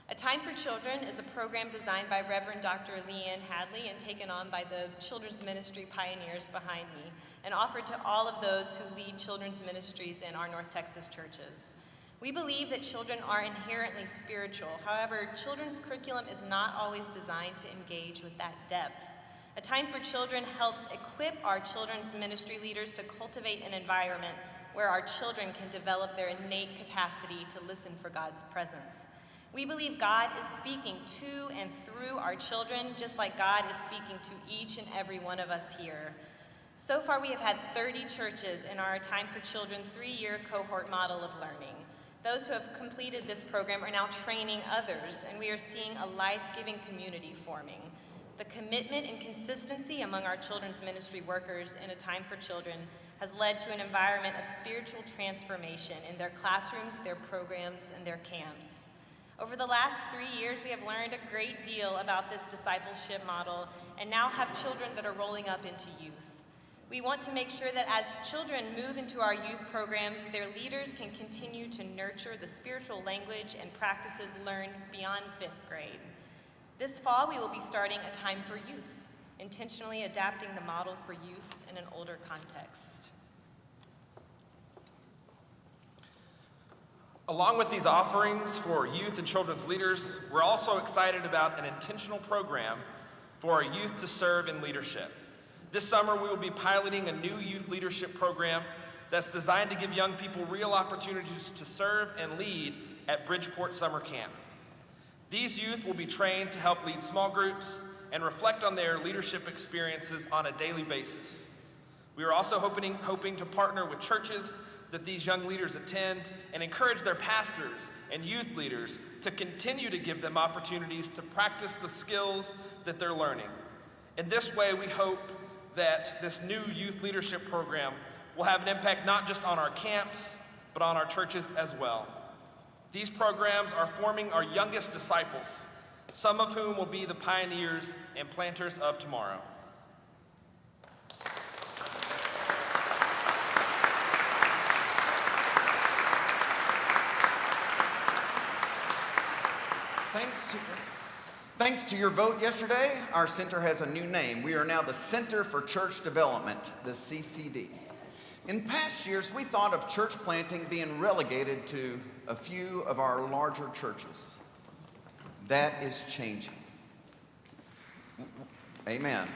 A Time for Children is a program designed by Reverend Dr. Leanne Hadley and taken on by the children's ministry pioneers behind me and offered to all of those who lead children's ministries in our North Texas churches. We believe that children are inherently spiritual. However, children's curriculum is not always designed to engage with that depth. A Time for Children helps equip our children's ministry leaders to cultivate an environment where our children can develop their innate capacity to listen for God's presence. We believe God is speaking to and through our children, just like God is speaking to each and every one of us here. So far, we have had 30 churches in our Time for Children three-year cohort model of learning. Those who have completed this program are now training others, and we are seeing a life-giving community forming. The commitment and consistency among our children's ministry workers in A Time for Children has led to an environment of spiritual transformation in their classrooms, their programs, and their camps. Over the last three years, we have learned a great deal about this discipleship model and now have children that are rolling up into youth. We want to make sure that as children move into our youth programs, their leaders can continue to nurture the spiritual language and practices learned beyond fifth grade. This fall, we will be starting a time for youth, intentionally adapting the model for use in an older context. Along with these offerings for youth and children's leaders, we're also excited about an intentional program for our youth to serve in leadership. This summer, we will be piloting a new youth leadership program that's designed to give young people real opportunities to serve and lead at Bridgeport Summer Camp. These youth will be trained to help lead small groups and reflect on their leadership experiences on a daily basis. We are also hoping, hoping to partner with churches that these young leaders attend and encourage their pastors and youth leaders to continue to give them opportunities to practice the skills that they're learning. In this way, we hope that this new youth leadership program will have an impact not just on our camps, but on our churches as well. These programs are forming our youngest disciples, some of whom will be the pioneers and planters of tomorrow. Thanks to, thanks to your vote yesterday, our center has a new name. We are now the Center for Church Development, the CCD. In past years, we thought of church planting being relegated to a few of our larger churches. That is changing. Amen.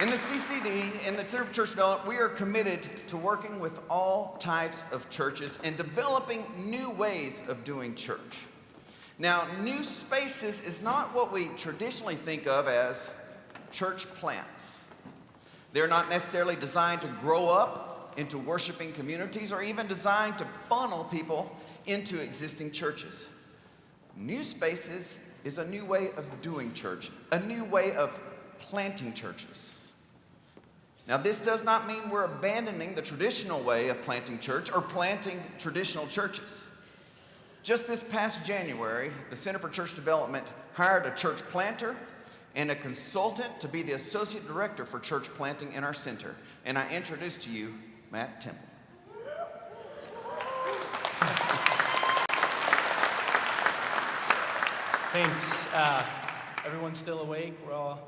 In the CCD, in the Center for Church Development, we are committed to working with all types of churches and developing new ways of doing church. Now, new spaces is not what we traditionally think of as church plants. They're not necessarily designed to grow up into worshiping communities or even designed to funnel people into existing churches. New spaces is a new way of doing church, a new way of planting churches. Now, this does not mean we're abandoning the traditional way of planting church or planting traditional churches. Just this past January, the Center for Church Development hired a church planter and a consultant to be the associate director for church planting in our center. And I introduce to you Matt Temple. Thanks. Uh, everyone's still awake. We're all,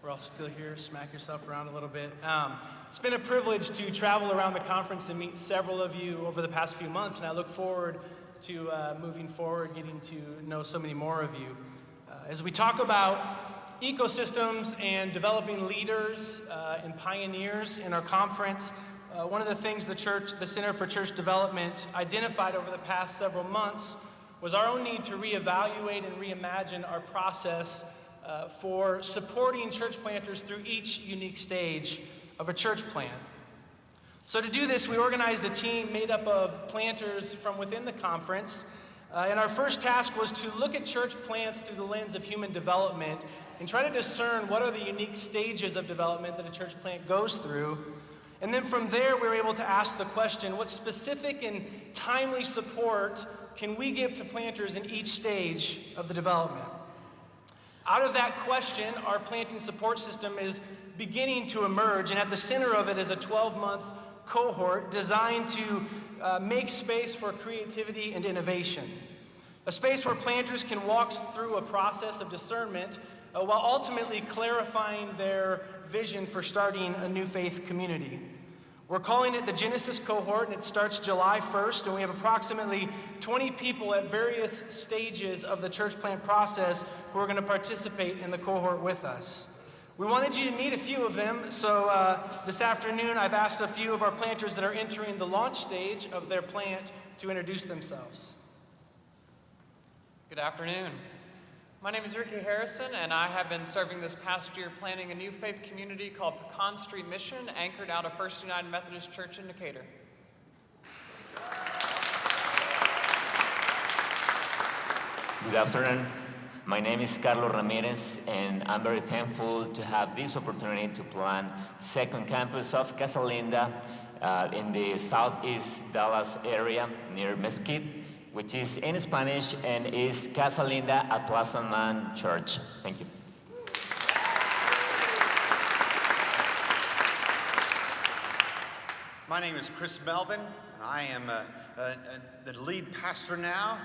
we're all still here. Smack yourself around a little bit. Um, it's been a privilege to travel around the conference and meet several of you over the past few months, and I look forward to uh, moving forward, getting to know so many more of you. Uh, as we talk about ecosystems and developing leaders uh, and pioneers in our conference, uh, one of the things the church, the Center for Church Development identified over the past several months was our own need to reevaluate and reimagine our process uh, for supporting church planters through each unique stage of a church plant. So, to do this, we organized a team made up of planters from within the conference. Uh, and our first task was to look at church plants through the lens of human development and try to discern what are the unique stages of development that a church plant goes through. And then from there, we were able to ask the question what specific and timely support can we give to planters in each stage of the development? Out of that question, our planting support system is beginning to emerge, and at the center of it is a 12 month cohort designed to uh, make space for creativity and innovation. A space where planters can walk through a process of discernment uh, while ultimately clarifying their vision for starting a new faith community. We're calling it the Genesis cohort, and it starts July 1st, and we have approximately 20 people at various stages of the church plant process who are going to participate in the cohort with us. We wanted you to meet a few of them, so uh, this afternoon I've asked a few of our planters that are entering the launch stage of their plant to introduce themselves. Good afternoon. My name is Ricky Harrison, and I have been serving this past year planning a new faith community called Pecan Street Mission, anchored out of First United Methodist Church in Decatur. Good afternoon. My name is Carlos Ramirez, and I'm very thankful to have this opportunity to plan second campus of Casa Linda uh, in the southeast Dallas area near Mesquite which is in Spanish and is Casa Linda at Plaza Man Church. Thank you. My name is Chris Melvin, and I am uh, uh, uh, the lead pastor now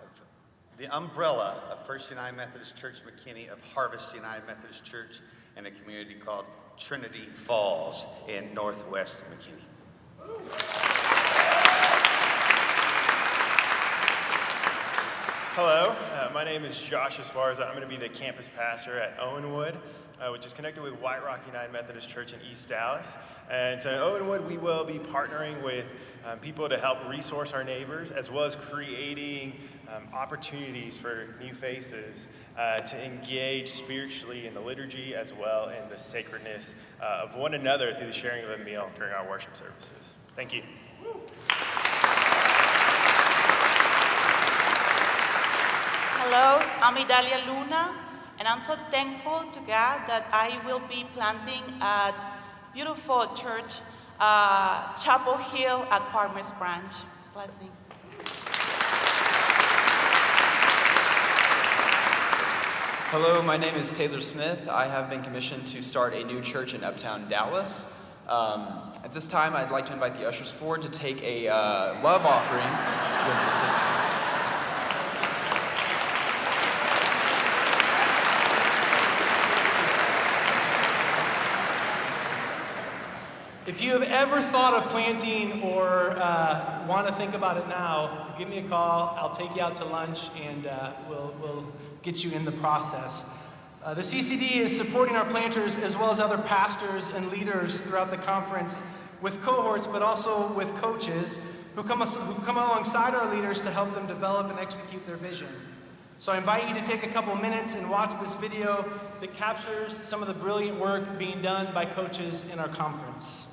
of the umbrella of First United Methodist Church McKinney, of Harvest United Methodist Church, in a community called Trinity Falls in northwest McKinney. Hello, uh, my name is Josh Esparza. I'm going to be the campus pastor at Owenwood, uh, which is connected with White Rock United Methodist Church in East Dallas. And so Owenwood, we will be partnering with um, people to help resource our neighbors, as well as creating um, opportunities for new faces uh, to engage spiritually in the liturgy, as well in the sacredness uh, of one another through the sharing of a meal during our worship services. Thank you. Hello, I'm Idalia Luna, and I'm so thankful to God that I will be planting at beautiful church, uh, Chapel Hill at Farmers Branch. Blessing. Hello, my name is Taylor Smith. I have been commissioned to start a new church in Uptown Dallas. Um, at this time, I'd like to invite the ushers forward to take a uh, love offering. If you have ever thought of planting or uh, want to think about it now, give me a call. I'll take you out to lunch and uh, we'll, we'll get you in the process. Uh, the CCD is supporting our planters as well as other pastors and leaders throughout the conference with cohorts, but also with coaches who come, who come alongside our leaders to help them develop and execute their vision. So I invite you to take a couple minutes and watch this video that captures some of the brilliant work being done by coaches in our conference.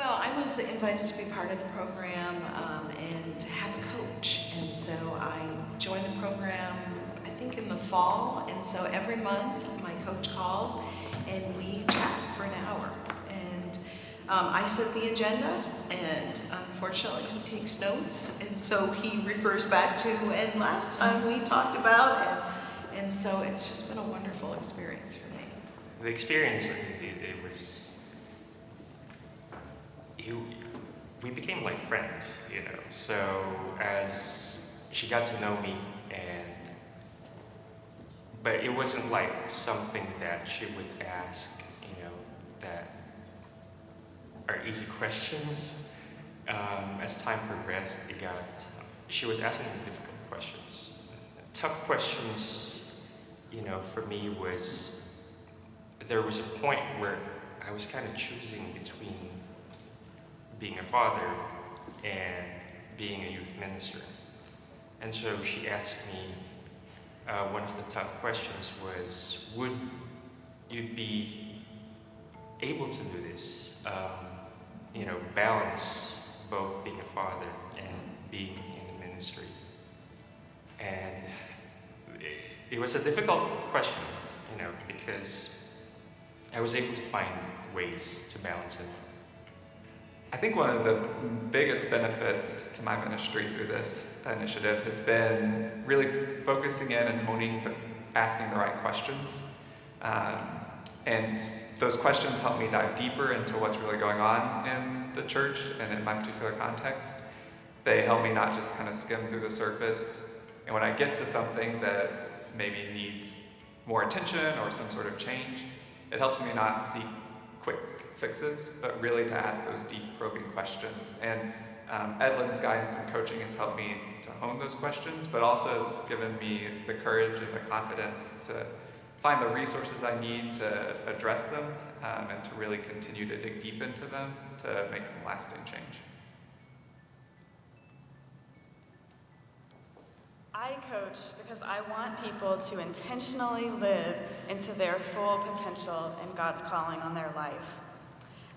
Well, I was invited to be part of the program um, and to have a coach. And so I joined the program, I think in the fall. And so every month my coach calls and we chat for an hour. And um, I set the agenda and unfortunately he takes notes. And so he refers back to, and last time we talked about, and, and so it's just been a wonderful experience for me. The experience, it, it was, you, we became like friends, you know. So as she got to know me and but it wasn't like something that she would ask, you know, that are easy questions. Um, as time progressed, it got, she was asking me difficult questions. Tough questions, you know, for me was, there was a point where I was kind of choosing between being a father and being a youth minister. And so she asked me, uh, one of the tough questions was, would you be able to do this? Um, you know, balance both being a father and being in the ministry. And it, it was a difficult question, you know, because I was able to find ways to balance it. I think one of the biggest benefits to my ministry through this initiative has been really focusing in and honing the, asking the right questions. Um, and those questions help me dive deeper into what's really going on in the church and in my particular context. They help me not just kind of skim through the surface. And when I get to something that maybe needs more attention or some sort of change, it helps me not seek fixes, but really to ask those deep probing questions. And um, Edlin's guidance and coaching has helped me to hone those questions, but also has given me the courage and the confidence to find the resources I need to address them um, and to really continue to dig deep into them to make some lasting change. I coach because I want people to intentionally live into their full potential and God's calling on their life.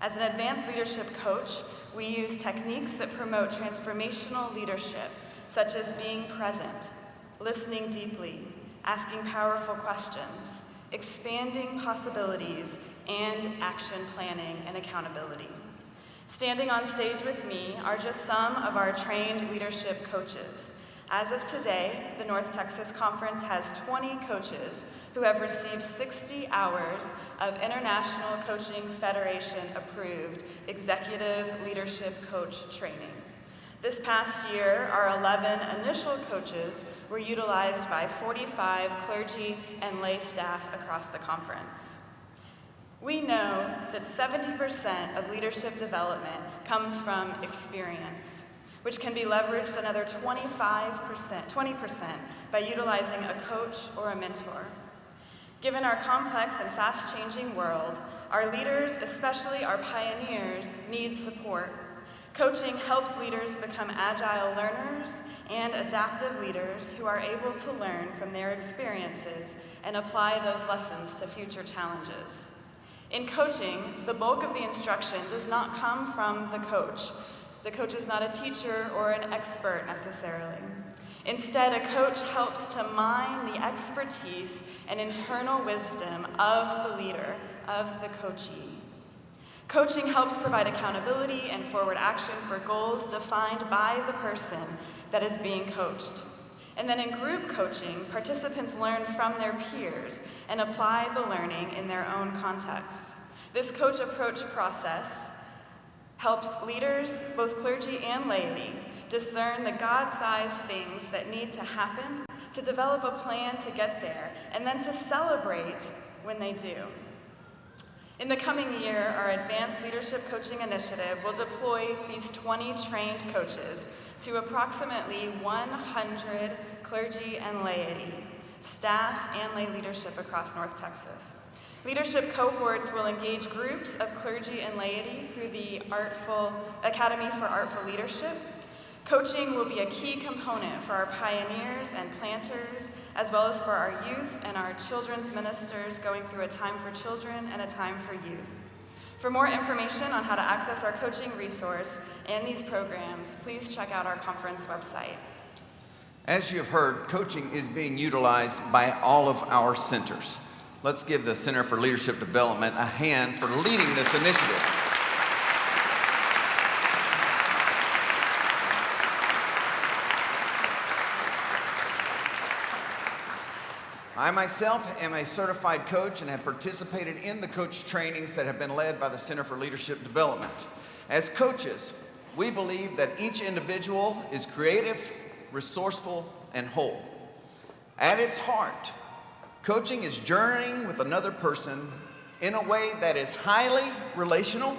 As an advanced leadership coach, we use techniques that promote transformational leadership, such as being present, listening deeply, asking powerful questions, expanding possibilities, and action planning and accountability. Standing on stage with me are just some of our trained leadership coaches. As of today, the North Texas Conference has 20 coaches who have received 60 hours of International Coaching Federation approved executive leadership coach training. This past year, our 11 initial coaches were utilized by 45 clergy and lay staff across the conference. We know that 70% of leadership development comes from experience, which can be leveraged another 25%, 20% by utilizing a coach or a mentor. Given our complex and fast-changing world, our leaders, especially our pioneers, need support. Coaching helps leaders become agile learners and adaptive leaders who are able to learn from their experiences and apply those lessons to future challenges. In coaching, the bulk of the instruction does not come from the coach. The coach is not a teacher or an expert necessarily. Instead, a coach helps to mine the expertise and internal wisdom of the leader, of the coachee. Coaching helps provide accountability and forward action for goals defined by the person that is being coached. And then in group coaching, participants learn from their peers and apply the learning in their own contexts. This coach approach process helps leaders, both clergy and laity, discern the God-sized things that need to happen, to develop a plan to get there, and then to celebrate when they do. In the coming year, our Advanced Leadership Coaching Initiative will deploy these 20 trained coaches to approximately 100 clergy and laity, staff and lay leadership across North Texas. Leadership cohorts will engage groups of clergy and laity through the Artful Academy for Artful Leadership. Coaching will be a key component for our pioneers and planters, as well as for our youth and our children's ministers going through a time for children and a time for youth. For more information on how to access our coaching resource and these programs, please check out our conference website. As you have heard, coaching is being utilized by all of our centers. Let's give the Center for Leadership Development a hand for leading this initiative. I myself am a certified coach and have participated in the coach trainings that have been led by the Center for Leadership Development. As coaches, we believe that each individual is creative, resourceful, and whole. At its heart, coaching is journeying with another person in a way that is highly relational,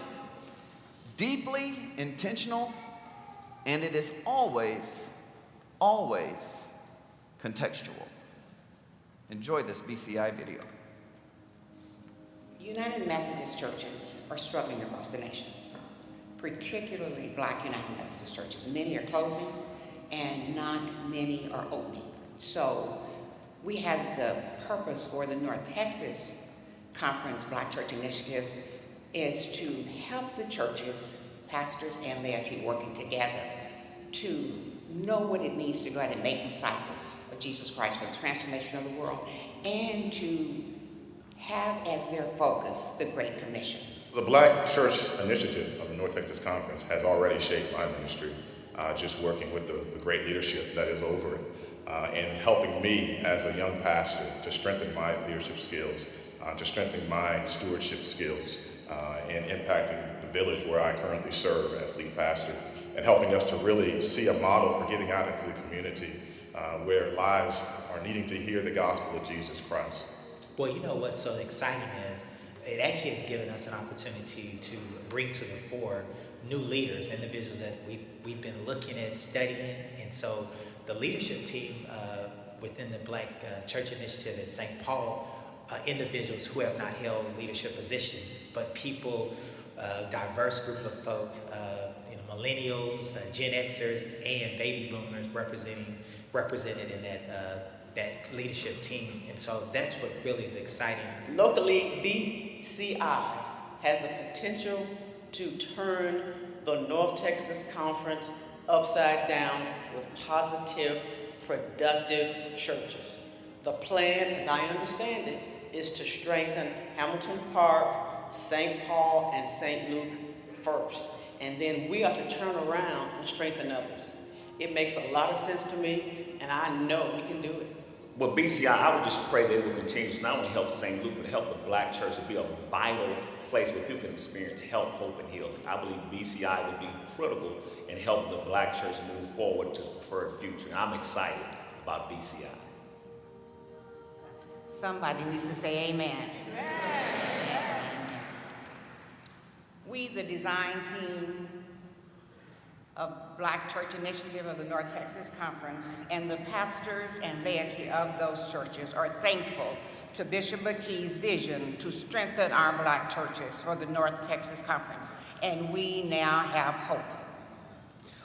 deeply intentional, and it is always, always contextual. Enjoy this BCI video. United Methodist churches are struggling across the nation, particularly black United Methodist churches. Many are closing and not many are opening. So we had the purpose for the North Texas Conference Black Church Initiative is to help the churches, pastors and laity working together to know what it means to go out and make disciples Jesus Christ for the transformation of the world and to have as their focus the Great Commission. The Black Church Initiative of the North Texas Conference has already shaped my ministry, uh, just working with the, the, great leadership that is over it uh, and helping me as a young pastor to strengthen my leadership skills, uh, to strengthen my stewardship skills, uh, and impacting the village where I currently serve as lead pastor, and helping us to really see a model for getting out into the community uh, where lives are needing to hear the gospel of Jesus Christ. Well, you know what's so exciting is it actually has given us an opportunity to bring to the fore new leaders, individuals that we've, we've been looking at studying. And so the leadership team uh, within the Black uh, Church Initiative at St. Paul, uh, individuals who have not held leadership positions, but people, uh, diverse group of folk, uh, you know, millennials, uh, Gen Xers, and baby boomers representing represented in that uh, that leadership team, and so that's what really is exciting. Locally, BCI has the potential to turn the North Texas Conference upside down with positive, productive churches. The plan, as I understand it, is to strengthen Hamilton Park, St. Paul, and St. Luke first. And then we are to turn around and strengthen others. It makes a lot of sense to me, and I know we can do it. Well, BCI, I would just pray that it will continue to not only help St. Luke, but help the black church to be a vital place where people can experience help, hope, and healing. I believe BCI will be critical in helping the black church move forward to the preferred future. And I'm excited about BCI. Somebody needs to say amen. amen. We, the design team, of Black Church Initiative of the North Texas Conference and the pastors and laity of those churches are thankful to Bishop McKee's vision to strengthen our black churches for the North Texas Conference, and we now have hope.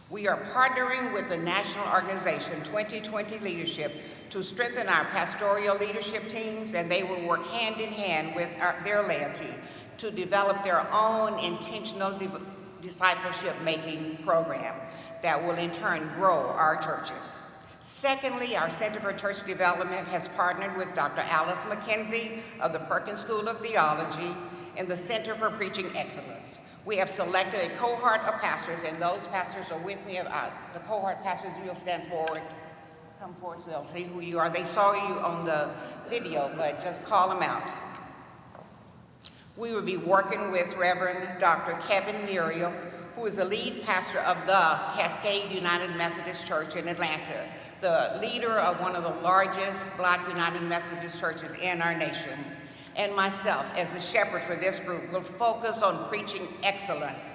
We are partnering with the national organization 2020 Leadership to strengthen our pastoral leadership teams, and they will work hand in hand with our, their laity to develop their own intentional discipleship making program that will in turn grow our churches. Secondly, our Center for Church Development has partnered with Dr. Alyce McKenzie of the Perkins School of Theology and the Center for Preaching Excellence. We have selected a cohort of pastors, and those pastors are with me. Uh, the cohort pastors will stand forward. Come forward so they'll see who you are. They saw you on the video, but just call them out. We will be working with Reverend Dr. Kevin Murriel, who is the lead pastor of the Cascade United Methodist Church in Atlanta, the leader of one of the largest black United Methodist churches in our nation. and myself, as the shepherd for this group, will focus on preaching excellence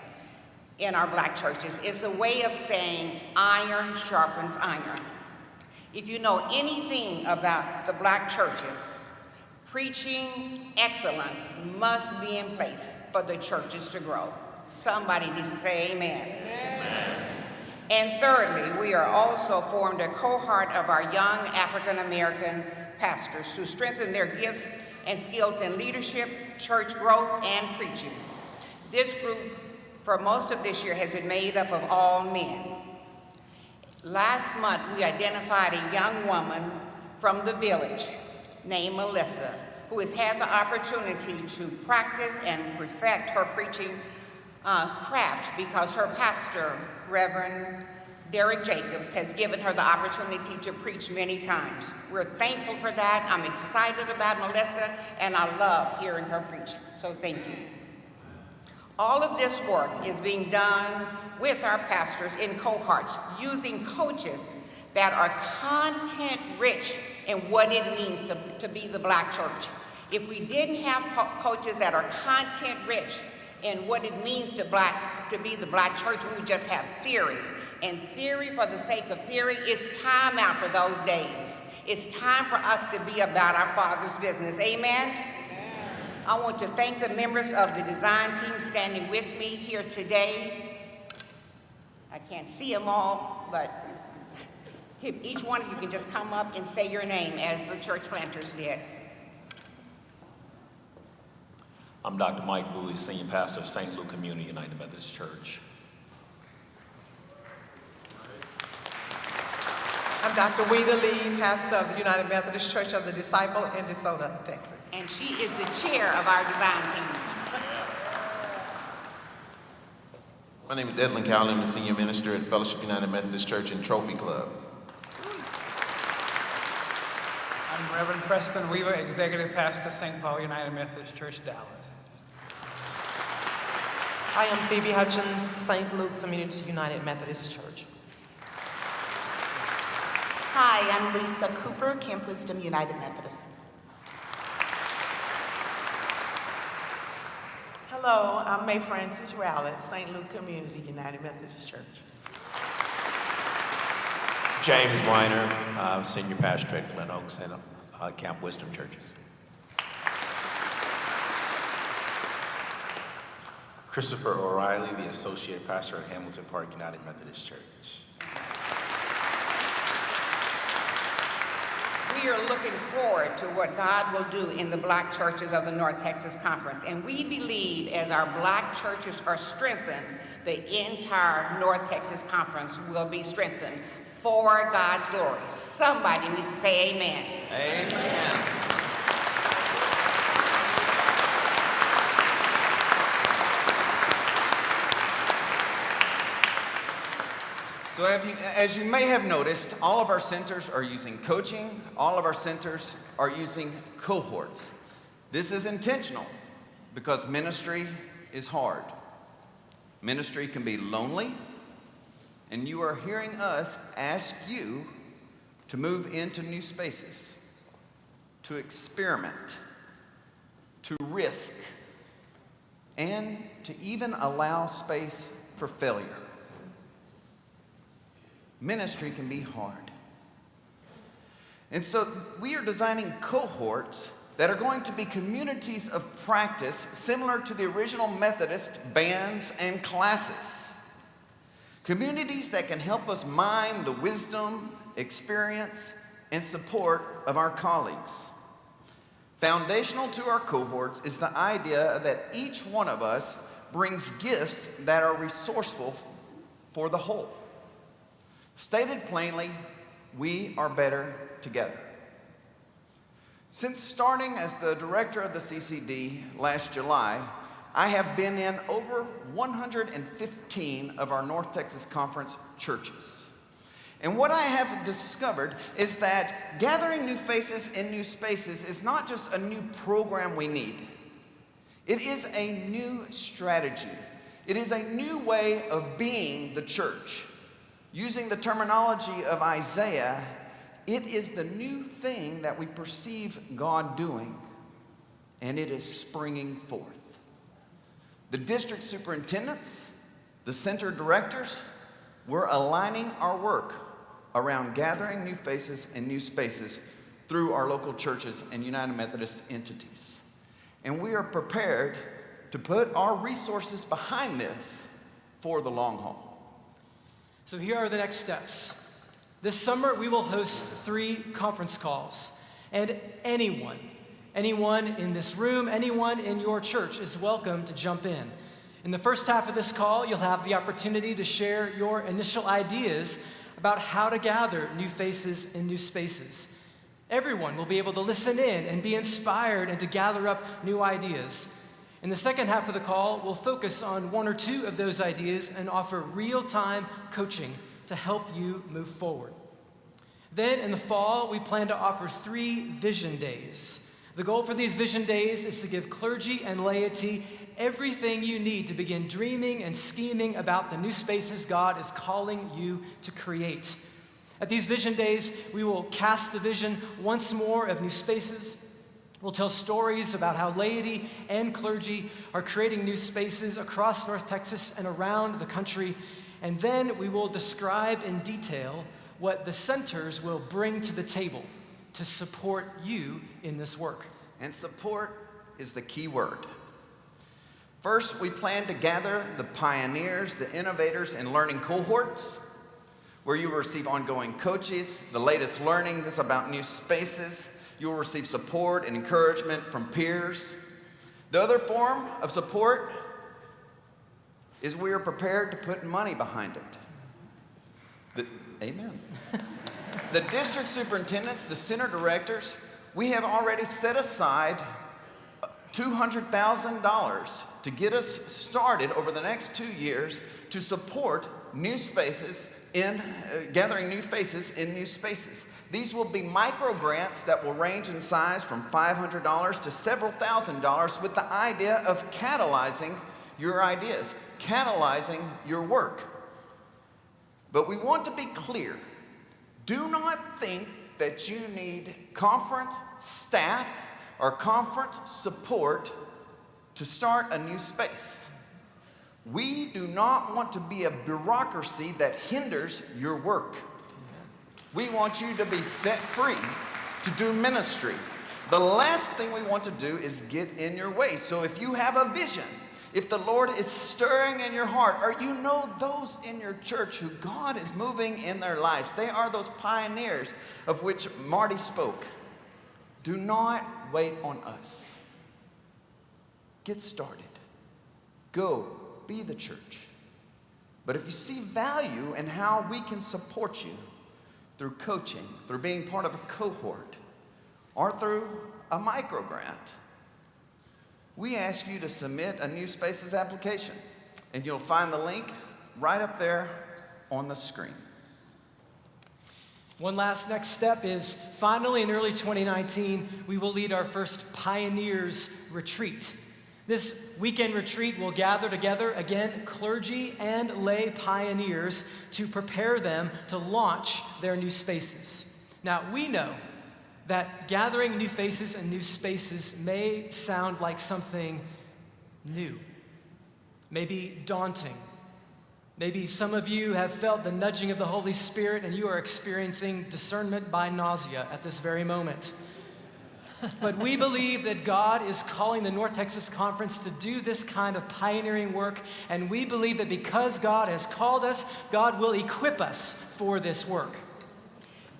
in our black churches. It's a way of saying iron sharpens iron. If you know anything about the black churches, preaching excellence must be in place for the churches to grow. Somebody needs to say amen. amen. And thirdly, we are also formed a cohort of our young African American pastors to strengthen their gifts and skills in leadership, church growth, and preaching. This group, for most of this year, has been made up of all men. Last month, we identified a young woman from the village named Melissa, who has had the opportunity to practice and perfect her preaching uh, craft because her pastor, Reverend Derek Jacobs, has given her the opportunity to preach many times. We're thankful for that. I'm excited about Melissa, and I love hearing her preach. So thank you. All of this work is being done with our pastors in cohorts, using coaches that are content rich in what it means to, to be the black church. If we didn't have co coaches that are content rich in what it means to black to be the black church, we would just have theory. And theory for the sake of theory, it's time out for those days. It's time for us to be about our Father's business. Amen? I want to thank the members of the design team standing with me here today. I can't see them all, but each one of you can just come up and say your name as the church planters did. I'm Dr. Mike Bowie, Senior Pastor of St. Luke Community United Methodist Church. I'm Dr. Weeda Lee, pastor of the United Methodist Church of the Disciple in DeSoto, Texas. And she is the chair of our design team. My name is Edlin Cowley. I'm a senior minister at Fellowship United Methodist Church and Trophy Club. I'm Reverend Preston Weaver, Executive Pastor, of St. Paul United Methodist Church, Dallas. I am Phoebe Hutchins, St. Luke Community United Methodist Church. Hi, I'm Lisa Cooper, Camp Wisdom United Methodist. Hello, I'm May Francis Rowlett, St. Luke Community United Methodist Church. James Weiner, uh, Senior Pastor at Glen Oaks and uh, Camp Wisdom Churches. Christopher O'Reilly, the Associate Pastor at Hamilton Park United Methodist Church. we are looking forward to what God will do in the black churches of the North Texas Conference. And we believe as our black churches are strengthened, the entire North Texas Conference will be strengthened for God's glory. Somebody needs to say amen. Amen. So you, as you may have noticed, all of our centers are using coaching. All of our centers are using cohorts. This is intentional because ministry is hard. Ministry can be lonely, and you are hearing us ask you to move into new spaces, to experiment, to risk, and to even allow space for failure ministry can be hard. And so we are designing cohorts that are going to be communities of practice similar to the original Methodist bands and classes. Communities that can help us mine the wisdom, experience, and support of our colleagues. Foundational to our cohorts is the idea that each one of us brings gifts that are resourceful for the whole. Stated plainly, we are better together. Since starting as the director of the CCD last July, I have been in over 115 of our North Texas Conference churches. And what I have discovered is that gathering new faces in new spaces is not just a new program we need. It is a new strategy. It is a new way of being the church. Using the terminology of Isaiah, it is the new thing that we perceive God doing. and it is springing forth. The district superintendents, the center directors, we're aligning our work around gathering new faces and new spaces through our local churches and United Methodist entities. And we are prepared to put our resources behind this for the long haul. So here are the next steps. This summer, we will host three conference calls, and anyone, anyone in this room, anyone in your church is welcome to jump in. In the first half of this call, you'll have the opportunity to share your initial ideas about how to gather new faces in new spaces. Everyone will be able to listen in and be inspired and to gather up new ideas. In the second half of the call, we'll focus on one or two of those ideas and offer real time coaching to help you move forward. Then in the fall, we plan to offer three vision days. The goal for these vision days is to give clergy and laity everything you need to begin dreaming and scheming about the new spaces God is calling you to create. At these vision days, we will cast the vision once more of new spaces. We'll tell stories about how laity and clergy are creating new spaces across North Texas and around the country. And then we will describe in detail what the centers will bring to the table to support you in this work. And support is the key word. First, we plan to gather the pioneers, the innovators, and learning cohorts where you will receive ongoing coaches, the latest learnings about new spaces. You will receive support and encouragement from peers. The other form of support is we are prepared to put money behind it. The, amen. the district superintendents, the center directors, we have already set aside $200,000 to get us started over the next two years to support new spaces in uh, gathering new faces in new spaces. These will be micro grants that will range in size from $500 to several thousand dollars with the idea of catalyzing your ideas, catalyzing your work. But we want to be clear. Do not think that you need conference staff or conference support to start a new space. We do not want to be a bureaucracy that hinders your work. We want you to be set free to do ministry. The last thing we want to do is get in your way. So if you have a vision, if the Lord is stirring in your heart, or you know those in your church who God is moving in their lives, they are those pioneers of which Marty spoke. Do not wait on us. Get started. Go be the church. But if you see value in how we can support you through coaching, through being part of a cohort, or through a micro grant, we ask you to submit a New Spaces application. And you'll find the link right up there on the screen. One last next step is finally in early 2019, we will lead our first Pioneers Retreat. This weekend retreat will gather together, again, clergy and lay pioneers to prepare them to launch their new spaces. Now, we know that gathering new faces and new spaces may sound like something new, maybe daunting. Maybe some of you have felt the nudging of the Holy Spirit and you are experiencing discernment by nausea at this very moment but we believe that God is calling the North Texas Conference to do this kind of pioneering work, and we believe that because God has called us, God will equip us for this work.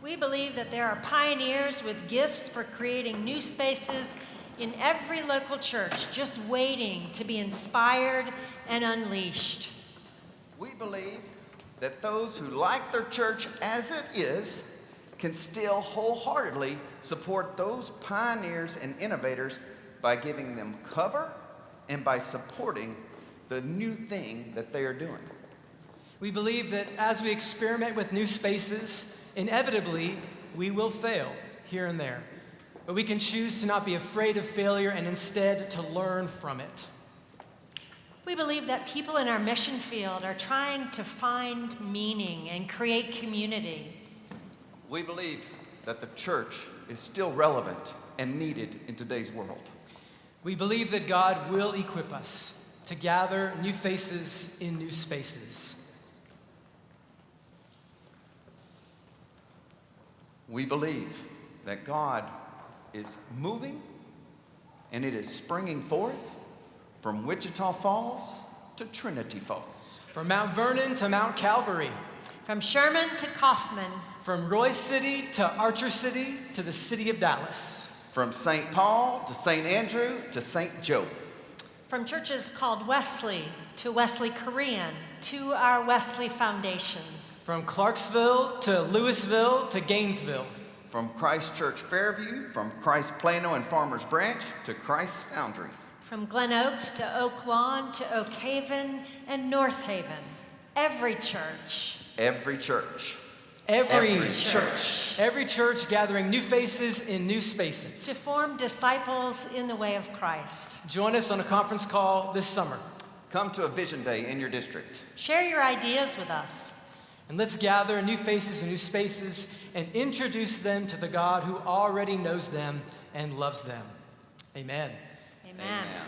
We believe that there are pioneers with gifts for creating new spaces in every local church, just waiting to be inspired and unleashed. We believe that those who like their church as it is can still wholeheartedly support those pioneers and innovators by giving them cover and by supporting the new thing that they are doing. We believe that as we experiment with new spaces, inevitably we will fail here and there. But we can choose to not be afraid of failure and instead to learn from it. We believe that people in our mission field are trying to find meaning and create community. We believe that the church is still relevant and needed in today's world. We believe that God will equip us to gather new faces in new spaces. We believe that God is moving and it is springing forth from Wichita Falls to Trinity Falls. From Mount Vernon to Mount Calvary. From Sherman to Kaufman. From Royse City to Archer City to the city of Dallas. From St. Paul to St. Andrew to St. Joe. From churches called Wesley to Wesley Korean to our Wesley Foundations. From Clarksville to Lewisville to Gainesville. From Christ Church Fairview, from Christ Plano and Farmers Branch to Christ's Foundry. From Glen Oaks to Oak Lawn to Oak Haven and North Haven. Every church. Every church. Every, Every church. church. Every church gathering new faces in new spaces. To form disciples in the way of Christ. Join us on a conference call this summer. Come to a vision day in your district. Share your ideas with us. And let's gather new faces in new spaces and introduce them to the God who already knows them and loves them. Amen. Amen. Amen.